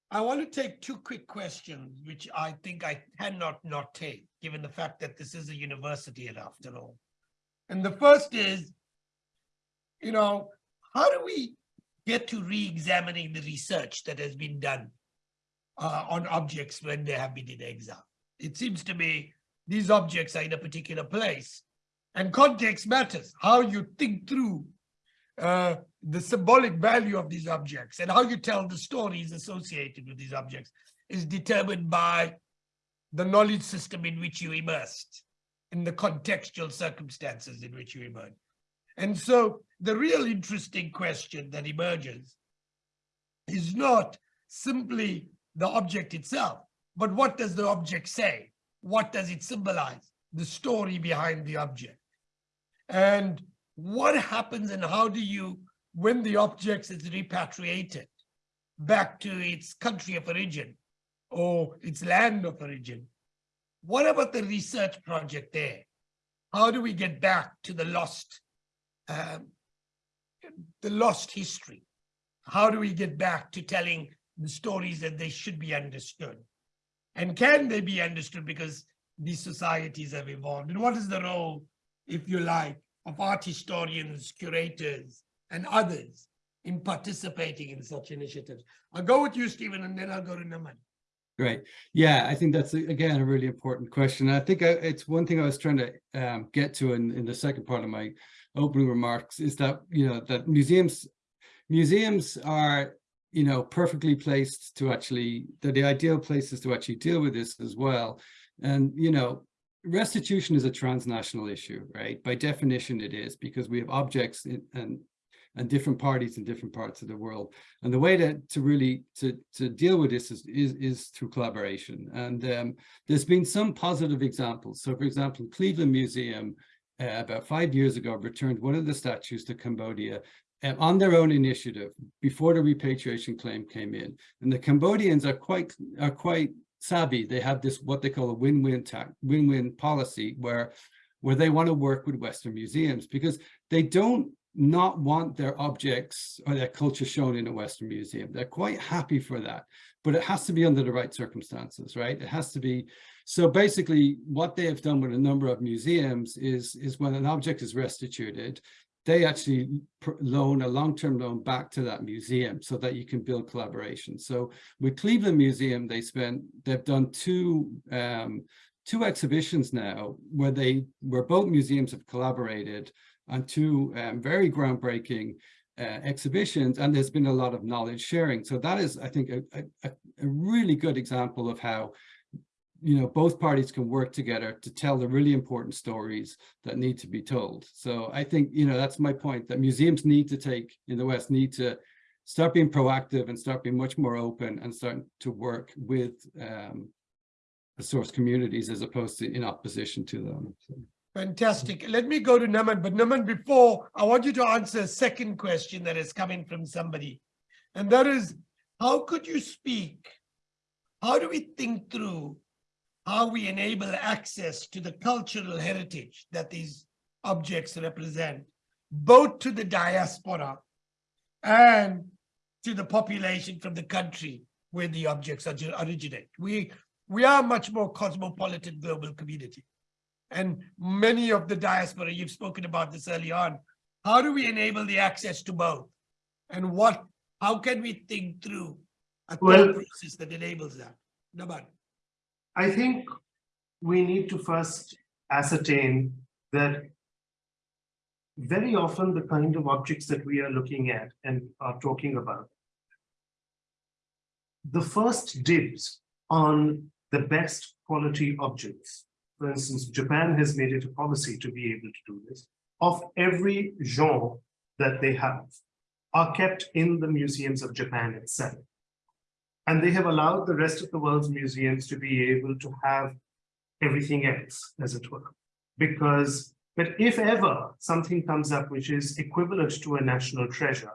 Speaker 1: I want to take two quick questions, which I think I cannot not take, given the fact that this is a university after all. And the first is, you know, how do we get to re-examining the research that has been done uh, on objects when they have been in exile? It seems to me these objects are in a particular place and context matters, how you think through uh, the symbolic value of these objects and how you tell the stories associated with these objects is determined by the knowledge system in which you immersed, in the contextual circumstances in which you emerge. And so the real interesting question that emerges is not simply the object itself, but what does the object say? What does it symbolize? The story behind the object. And what happens and how do you, when the object is repatriated back to its country of origin or its land of origin, what about the research project there? How do we get back to the lost, um, the lost history? How do we get back to telling the stories that they should be understood? And can they be understood because these societies have evolved? And what is the role, if you like, of art historians, curators, and others in participating in such initiatives? I'll go with you, Stephen, and then I'll go to Naman.
Speaker 3: Great. Yeah, I think that's, again, a really important question. I think I- it's one thing I was trying to um, get to in, in the second part of my opening remarks is that, you know, that museums, museums are, you know, perfectly placed to actually, they're the ideal places to actually deal with this as well. And, you know, restitution is a transnational issue, right? By definition, it is because we have objects in- and and different parties in different parts of the world. And the way to, to really to, to deal with this is, is, is through collaboration. And um, there's been some positive examples. So for example, Cleveland Museum uh, about five years ago returned one of the statues to Cambodia uh, on their own initiative before the repatriation claim came in. And the Cambodians are quite are quite savvy. They have this what they call a win-win win-win policy where where they want to work with Western museums because they don't not want their objects or their culture shown in a Western museum. They're quite happy for that, but it has to be under the right circumstances, right? It has to be. So basically what they have done with a number of museums is, is when an object is restituted, they actually loan a long-term loan back to that museum so that you can build collaboration. So with Cleveland Museum, they spent, they've done two, um, two exhibitions now where they, where both museums have collaborated on two um, very groundbreaking uh, exhibitions, and there's been a lot of knowledge sharing. So that is, I think, a, a, a really good example of how, you know, both parties can work together to tell the really important stories that need to be told. So I think, you know, that's my point, that museums need to take, in the West, need to start being proactive and start being much more open and start to work with um, the source communities as opposed to in opposition to them. So.
Speaker 1: Fantastic. Let me go to Naman, but Naman, before, I want you to answer a second question that is coming from somebody. And that is, how could you speak? How do we think through how we enable access to the cultural heritage that these objects represent, both to the diaspora and to the population from the country where the objects originate? We, we are a much more cosmopolitan global community and many of the diaspora, you've spoken about this early on. How do we enable the access to both? And what, how can we think through a
Speaker 2: Well-
Speaker 1: process that enables that? Naman,
Speaker 2: I think we need to first ascertain that very often the kind of objects that we are looking at and are talking about, the first dibs on the best quality objects. For instance, Japan has made it a policy to be able to do this, of every genre that they have are kept in the museums of Japan itself. And they have allowed the rest of the world's museums to be able to have everything else, as it were. Because, but if ever something comes up which is equivalent to a national treasure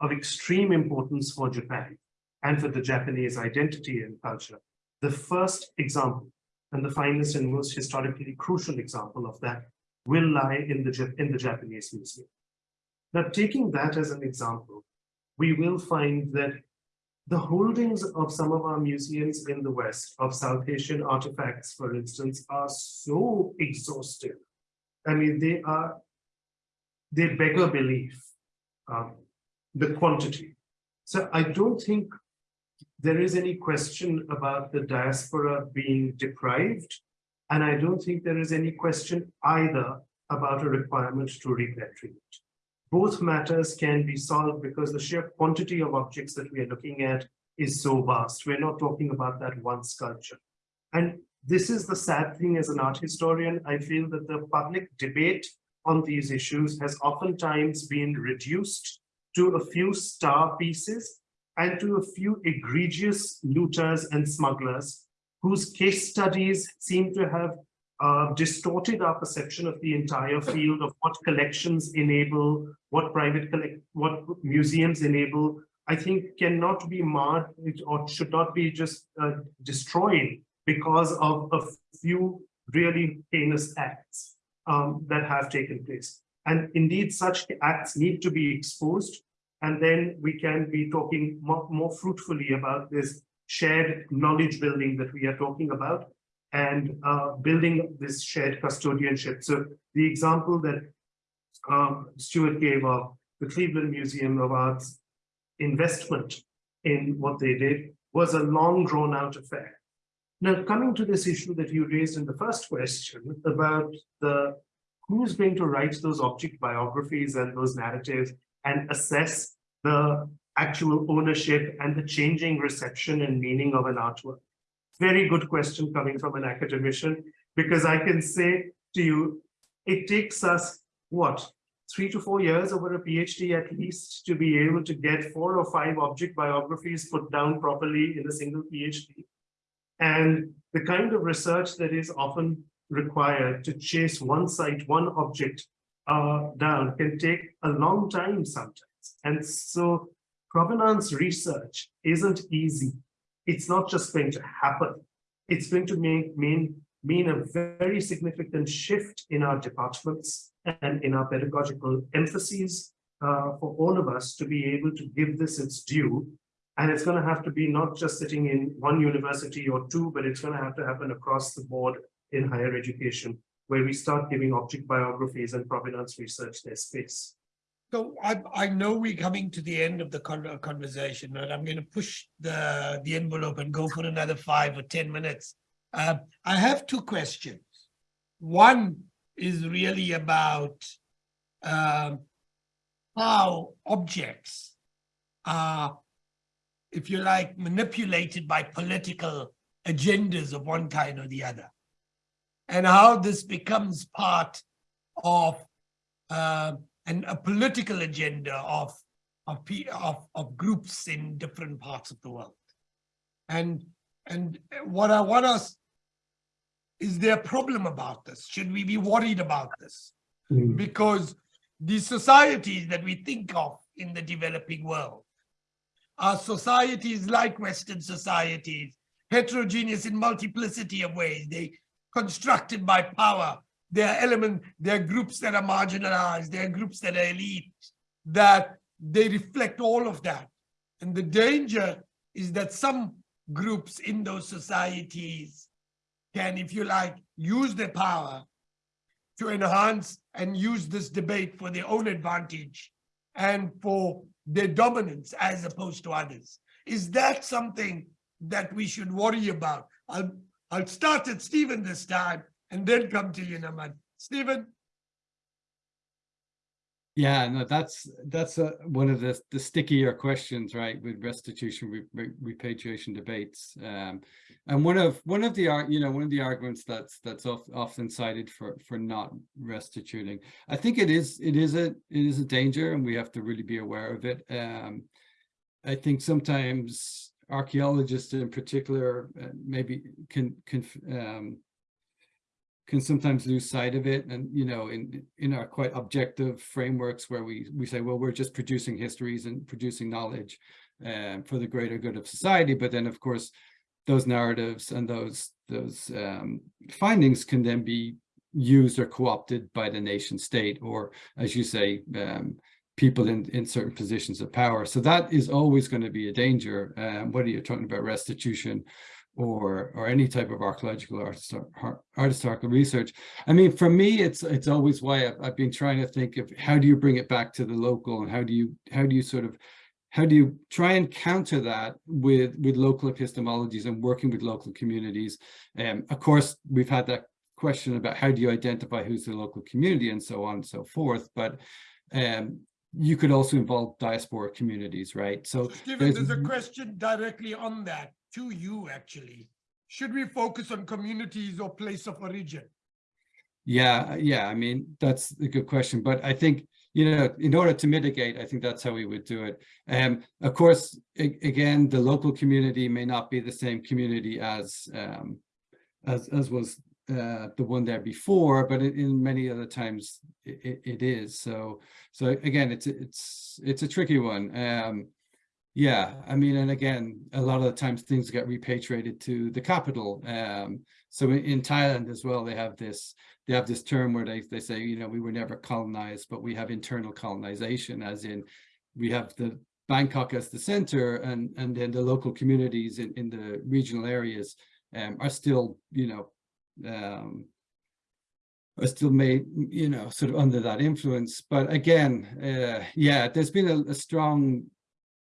Speaker 2: of extreme importance for Japan and for the Japanese identity and culture, the first example and the finest and most historically crucial example of that will lie in the, in the Japanese museum. Now, taking that as an example, we will find that the holdings of some of our museums in the West of South Asian artifacts, for instance, are so exhaustive. I mean, they are, they beggar belief, um, the quantity. So I don't think there is any question about the diaspora being deprived. And I don't think there is any question either about a requirement to repatriate. Both matters can be solved because the sheer quantity of objects that we are looking at is so vast. We're not talking about that one sculpture. And this is the sad thing as an art historian. I feel that the public debate on these issues has oftentimes been reduced to a few star pieces and to a few egregious looters and smugglers whose case studies seem to have uh, distorted our perception of the entire field of what collections enable, what private collect, what museums enable, I think cannot be marred or should not be just uh, destroyed because of a few really heinous acts um, that have taken place. And indeed, such acts need to be exposed. And then we can be talking more, more fruitfully about this shared knowledge building that we are talking about and uh, building this shared custodianship. So the example that um, Stuart gave of the Cleveland Museum of Art's investment in what they did was a long drawn out affair. Now, coming to this issue that you raised in the first question about the who's going to write those object biographies and those narratives and assess the actual ownership and the changing reception and meaning of an artwork. Very good question coming from an academician, because I can say to you, it takes us, what, three to four years over a PhD at least to be able to get four or five object biographies put down properly in a single PhD. And the kind of research that is often required to chase one site, one object uh, down can take a long time sometimes. And so provenance research isn't easy. It's not just going to happen. It's going to make, mean, mean a very significant shift in our departments and in our pedagogical emphases uh, for all of us to be able to give this its due. And it's going to have to be not just sitting in one university or two, but it's going to have to happen across the board in higher education, where we start giving object biographies and provenance research their space.
Speaker 1: So I, I know we're coming to the end of the conversation, and I'm going to push the, the envelope and go for another five or 10 minutes. Uh, I have two questions. One is really about um, how objects are, if you like, manipulated by political agendas of one kind or the other, and how this becomes part of uh, and a political agenda of of, of of groups in different parts of the world. And and what I want us is there a problem about this? Should we be worried about this?
Speaker 2: Mm.
Speaker 1: Because the societies that we think of in the developing world are societies like Western societies, heterogeneous in multiplicity of ways. They constructed by power, there are element, there are groups that are marginalized, there are groups that are elite, that they reflect all of that. And the danger is that some groups in those societies can, if you like, use their power to enhance and use this debate for their own advantage and for their dominance as opposed to others. Is that something that we should worry about? I'll, I'll start at Stephen this time and then come to you, Naman. Stephen?
Speaker 3: Yeah, no, that's that's a, one of the the stickier questions, right, with restitution re, re, repatriation debates. Um, and one of one of the you know one of the arguments that's that's often cited for for not restituting. I think it is it is a it is a danger, and we have to really be aware of it. Um, I think sometimes archaeologists in particular uh, maybe can can um, can sometimes lose sight of it and you know in in our quite objective frameworks where we we say well we're just producing histories and producing knowledge um, for the greater good of society. But then of course those narratives and those those um, findings can then be used or co-opted by the nation state or as you say um, people in in certain positions of power. So that is always going to be a danger. Um, whether you're talking about? Restitution or or any type of archaeological or art historical research. I mean, for me, it's it's always why I've, I've, been trying to think of how do you bring it back to the local and how do you how do you sort of how do you try and counter that with with local epistemologies and working with local communities? And um, of course, we've had that question about how do you identify who's the local community and so on and so forth. But um, you could also involve diaspora communities, right? So,
Speaker 1: Stephen, there's, there's a question directly on that to you, actually. Should we focus on communities or place of origin?
Speaker 3: Yeah, yeah, I mean, that's a good question, but I think, you know, in order to mitigate, I think that's how we would do it. Um, of course, again, the local community may not be the same community as um as as was uh the one there before, but in, in many other times it, it, it is. So so again, it's it's it's a tricky one. Um yeah, I mean, and again, a lot of the times things get repatriated to the capital. Um, so in, Thailand as well, they have this, they have this term where they, they say, you know, we were never colonized, but we have internal colonization, as in we have the Bangkok as the center and, and then the local communities in, in the regional areas um, are still, you know, um, are still made, you know, sort of under that influence. But again, uh, yeah, there's been a, a strong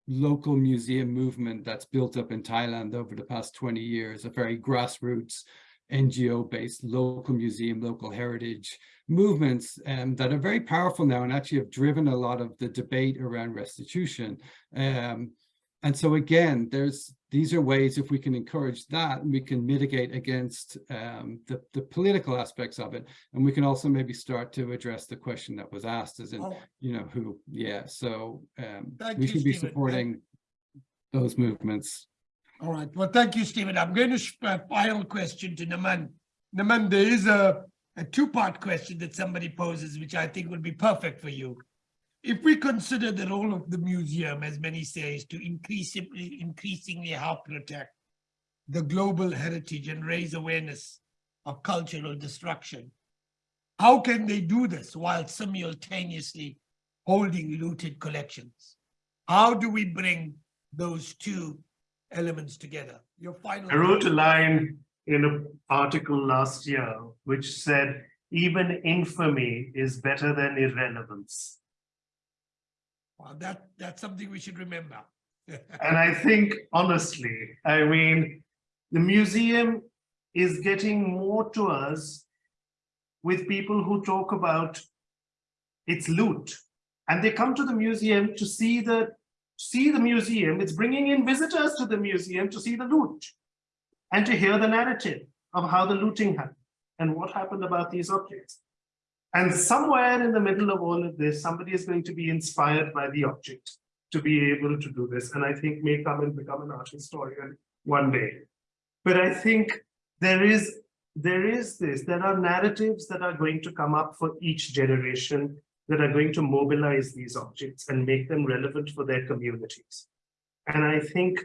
Speaker 3: local museum movement that's built up in Thailand over the past 20 years, a very grassroots NGO-based local museum, local heritage movements um, that are very powerful now and actually have driven a lot of the debate around restitution. Um, and so again, there's these are ways if we can encourage that, we can mitigate against um, the, the political aspects of it. And we can also maybe start to address the question that was asked as in,
Speaker 1: Oh,
Speaker 3: you know, who, yeah, so um, we
Speaker 1: you,
Speaker 3: should be
Speaker 1: Stephen.
Speaker 3: supporting those movements.
Speaker 1: All right, well, thank you, Stephen. I'm going to, uh, final question to Naman. Naman, there is a, a two-part question that somebody poses, which I think would be perfect for you. If we consider the role of the museum, as many say, is to increasingly, increasingly help protect the global heritage and raise awareness of cultural destruction, how can they do this while simultaneously holding looted collections? How do we bring those two elements together? Your final.
Speaker 2: I wrote a line in an article last year which said, even infamy is better than irrelevance.
Speaker 1: Well, that, that's something we should remember. [laughs]
Speaker 2: And I think honestly, I mean, the museum is getting more to us with people who talk about its loot. And they come to the museum to see the, see the museum. It's bringing in visitors to the museum to see the loot and to hear the narrative of how the looting happened and what happened about these objects. And somewhere in the middle of all of this, somebody is going to be inspired by the object to be able to do this. And I think may come and become an art historian one day. But I think there is, there is this, there are narratives that are going to come up for each generation that are going to mobilize these objects and make them relevant for their communities. And I think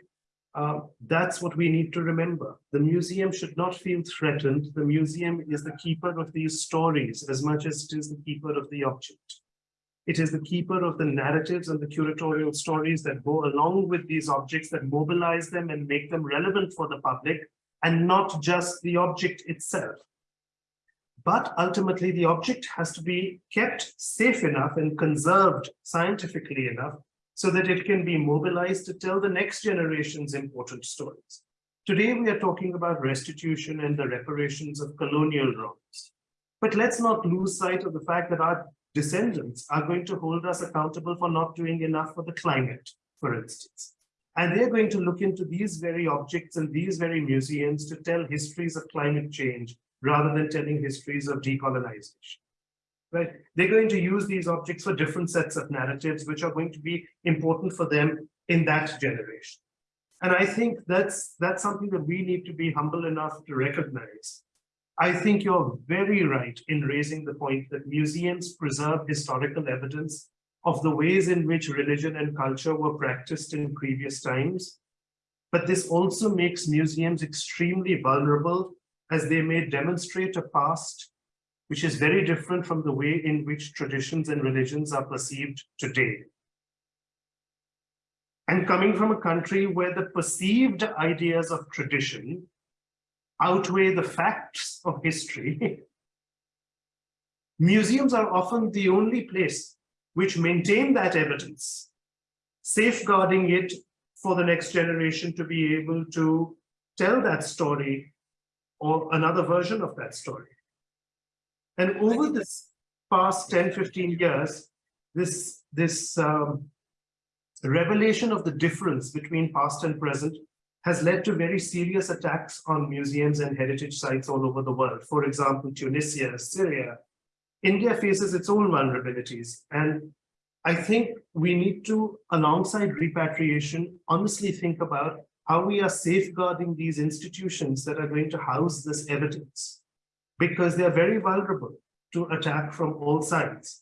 Speaker 2: uh, that's what we need to remember. The museum should not feel threatened. The museum is the keeper of these stories as much as it is the keeper of the object. It is the keeper of the narratives and the curatorial stories that go along with these objects that mobilize them and make them relevant for the public and not just the object itself. But ultimately, the object has to be kept safe enough and conserved scientifically enough so that it can be mobilized to tell the next generation's important stories. Today, we are talking about restitution and the reparations of colonial wrongs. But let's not lose sight of the fact that our descendants are going to hold us accountable for not doing enough for the climate, for instance. And they're going to look into these very objects and these very museums to tell histories of climate change rather than telling histories of decolonization. Right? They're going to use these objects for different sets of narratives, which are going to be important for them in that generation. And I think that's that's something that we need to be humble enough to recognize. I think you're very right in raising the point that museums preserve historical evidence of the ways in which religion and culture were practiced in previous times. But this also makes museums extremely vulnerable as they may demonstrate a past which is very different from the way in which traditions and religions are perceived today. And coming from a country where the perceived ideas of tradition outweigh the facts of history, [laughs] museums are often the only place which maintain that evidence, safeguarding it for the next generation to be able to tell that story or another version of that story. And over this past 10, 15 years, this, this um, revelation of the difference between past and present has led to very serious attacks on museums and heritage sites all over the world. For example, Tunisia, Syria. India faces its own vulnerabilities. And I think we need to, alongside repatriation, honestly think about how we are safeguarding these institutions that are going to house this evidence. Because they are very vulnerable to attack from all sides.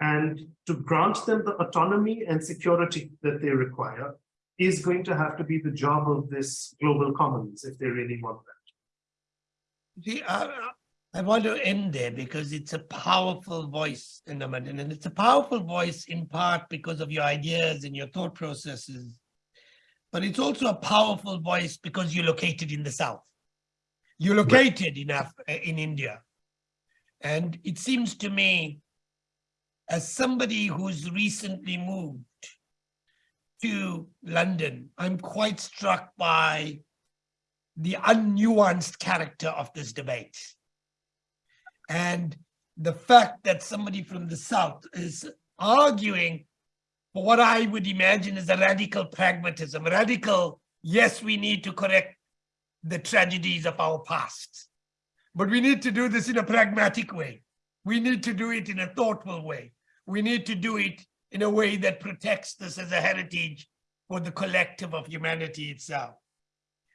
Speaker 2: And to grant them the autonomy and security that they require is going to have to be the job of this global commons if they really want that.
Speaker 1: See, I, I want to end there because it's a powerful voice in the and it's a powerful voice in part because of your ideas and your thought processes. But it's also a powerful voice because you're located in the South. You're located in Af uh, in India. And it seems to me, as somebody who's recently moved to London, I'm quite struck by the unnuanced character of this debate. And the fact that somebody from the South is arguing for what I would imagine is a radical pragmatism, radical, yes, we need to correct the tragedies of our past. But we need to do this in a pragmatic way. We need to do it in a thoughtful way. We need to do it in a way that protects this as a heritage for the collective of humanity itself.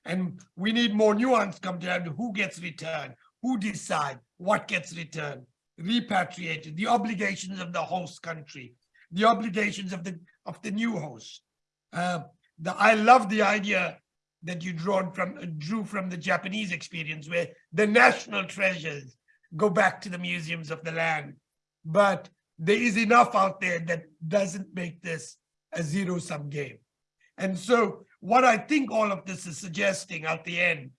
Speaker 1: And we need more nuance come down to who gets returned, who decide what gets returned, repatriated, the obligations of the host country, the obligations of the of the new host. Uh, the, I love the idea that you drawn from drew from the Japanese experience, where the national treasures go back to the museums of the land. But there is enough out there that doesn't make this a zero-sum game. And so what I think all of this is suggesting at the end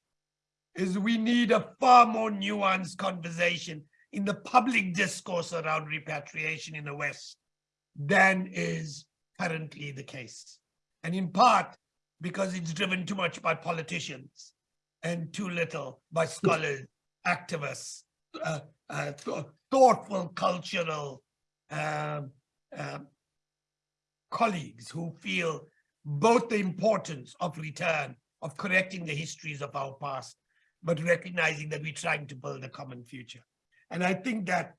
Speaker 1: is we need a far more nuanced conversation in the public discourse around repatriation in the West than is currently the case. And in part, because it's driven too much by politicians and too little by scholars, activists, uh, uh, th thoughtful cultural um, um, colleagues who feel both the importance of return, of correcting the histories of our past, but recognizing that we're trying to build a common future. And I think that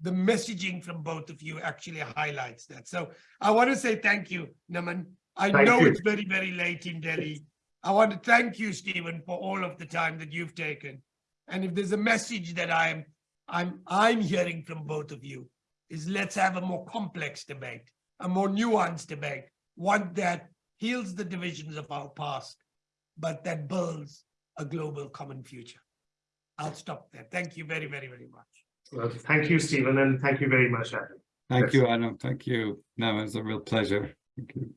Speaker 1: the messaging from both of you actually highlights that. So I want to say thank you, Naman. I
Speaker 2: Thank
Speaker 1: know
Speaker 2: you.
Speaker 1: it's very, very late in Delhi. I want to thank you, Stephen, for all of the time that you've taken. And if there's a message that I'm, I'm, I'm hearing from both of you, is let's have a more complex debate, a more nuanced debate, one that heals the divisions of our past, but that builds a global common future. I'll stop there. Thank you very, very, very much.
Speaker 2: Well, thank you, Stephen, and thank you very much, Adam.
Speaker 3: Thank
Speaker 2: Yes.
Speaker 3: you, Adam. Thank you. No, it was a real pleasure. Thank you.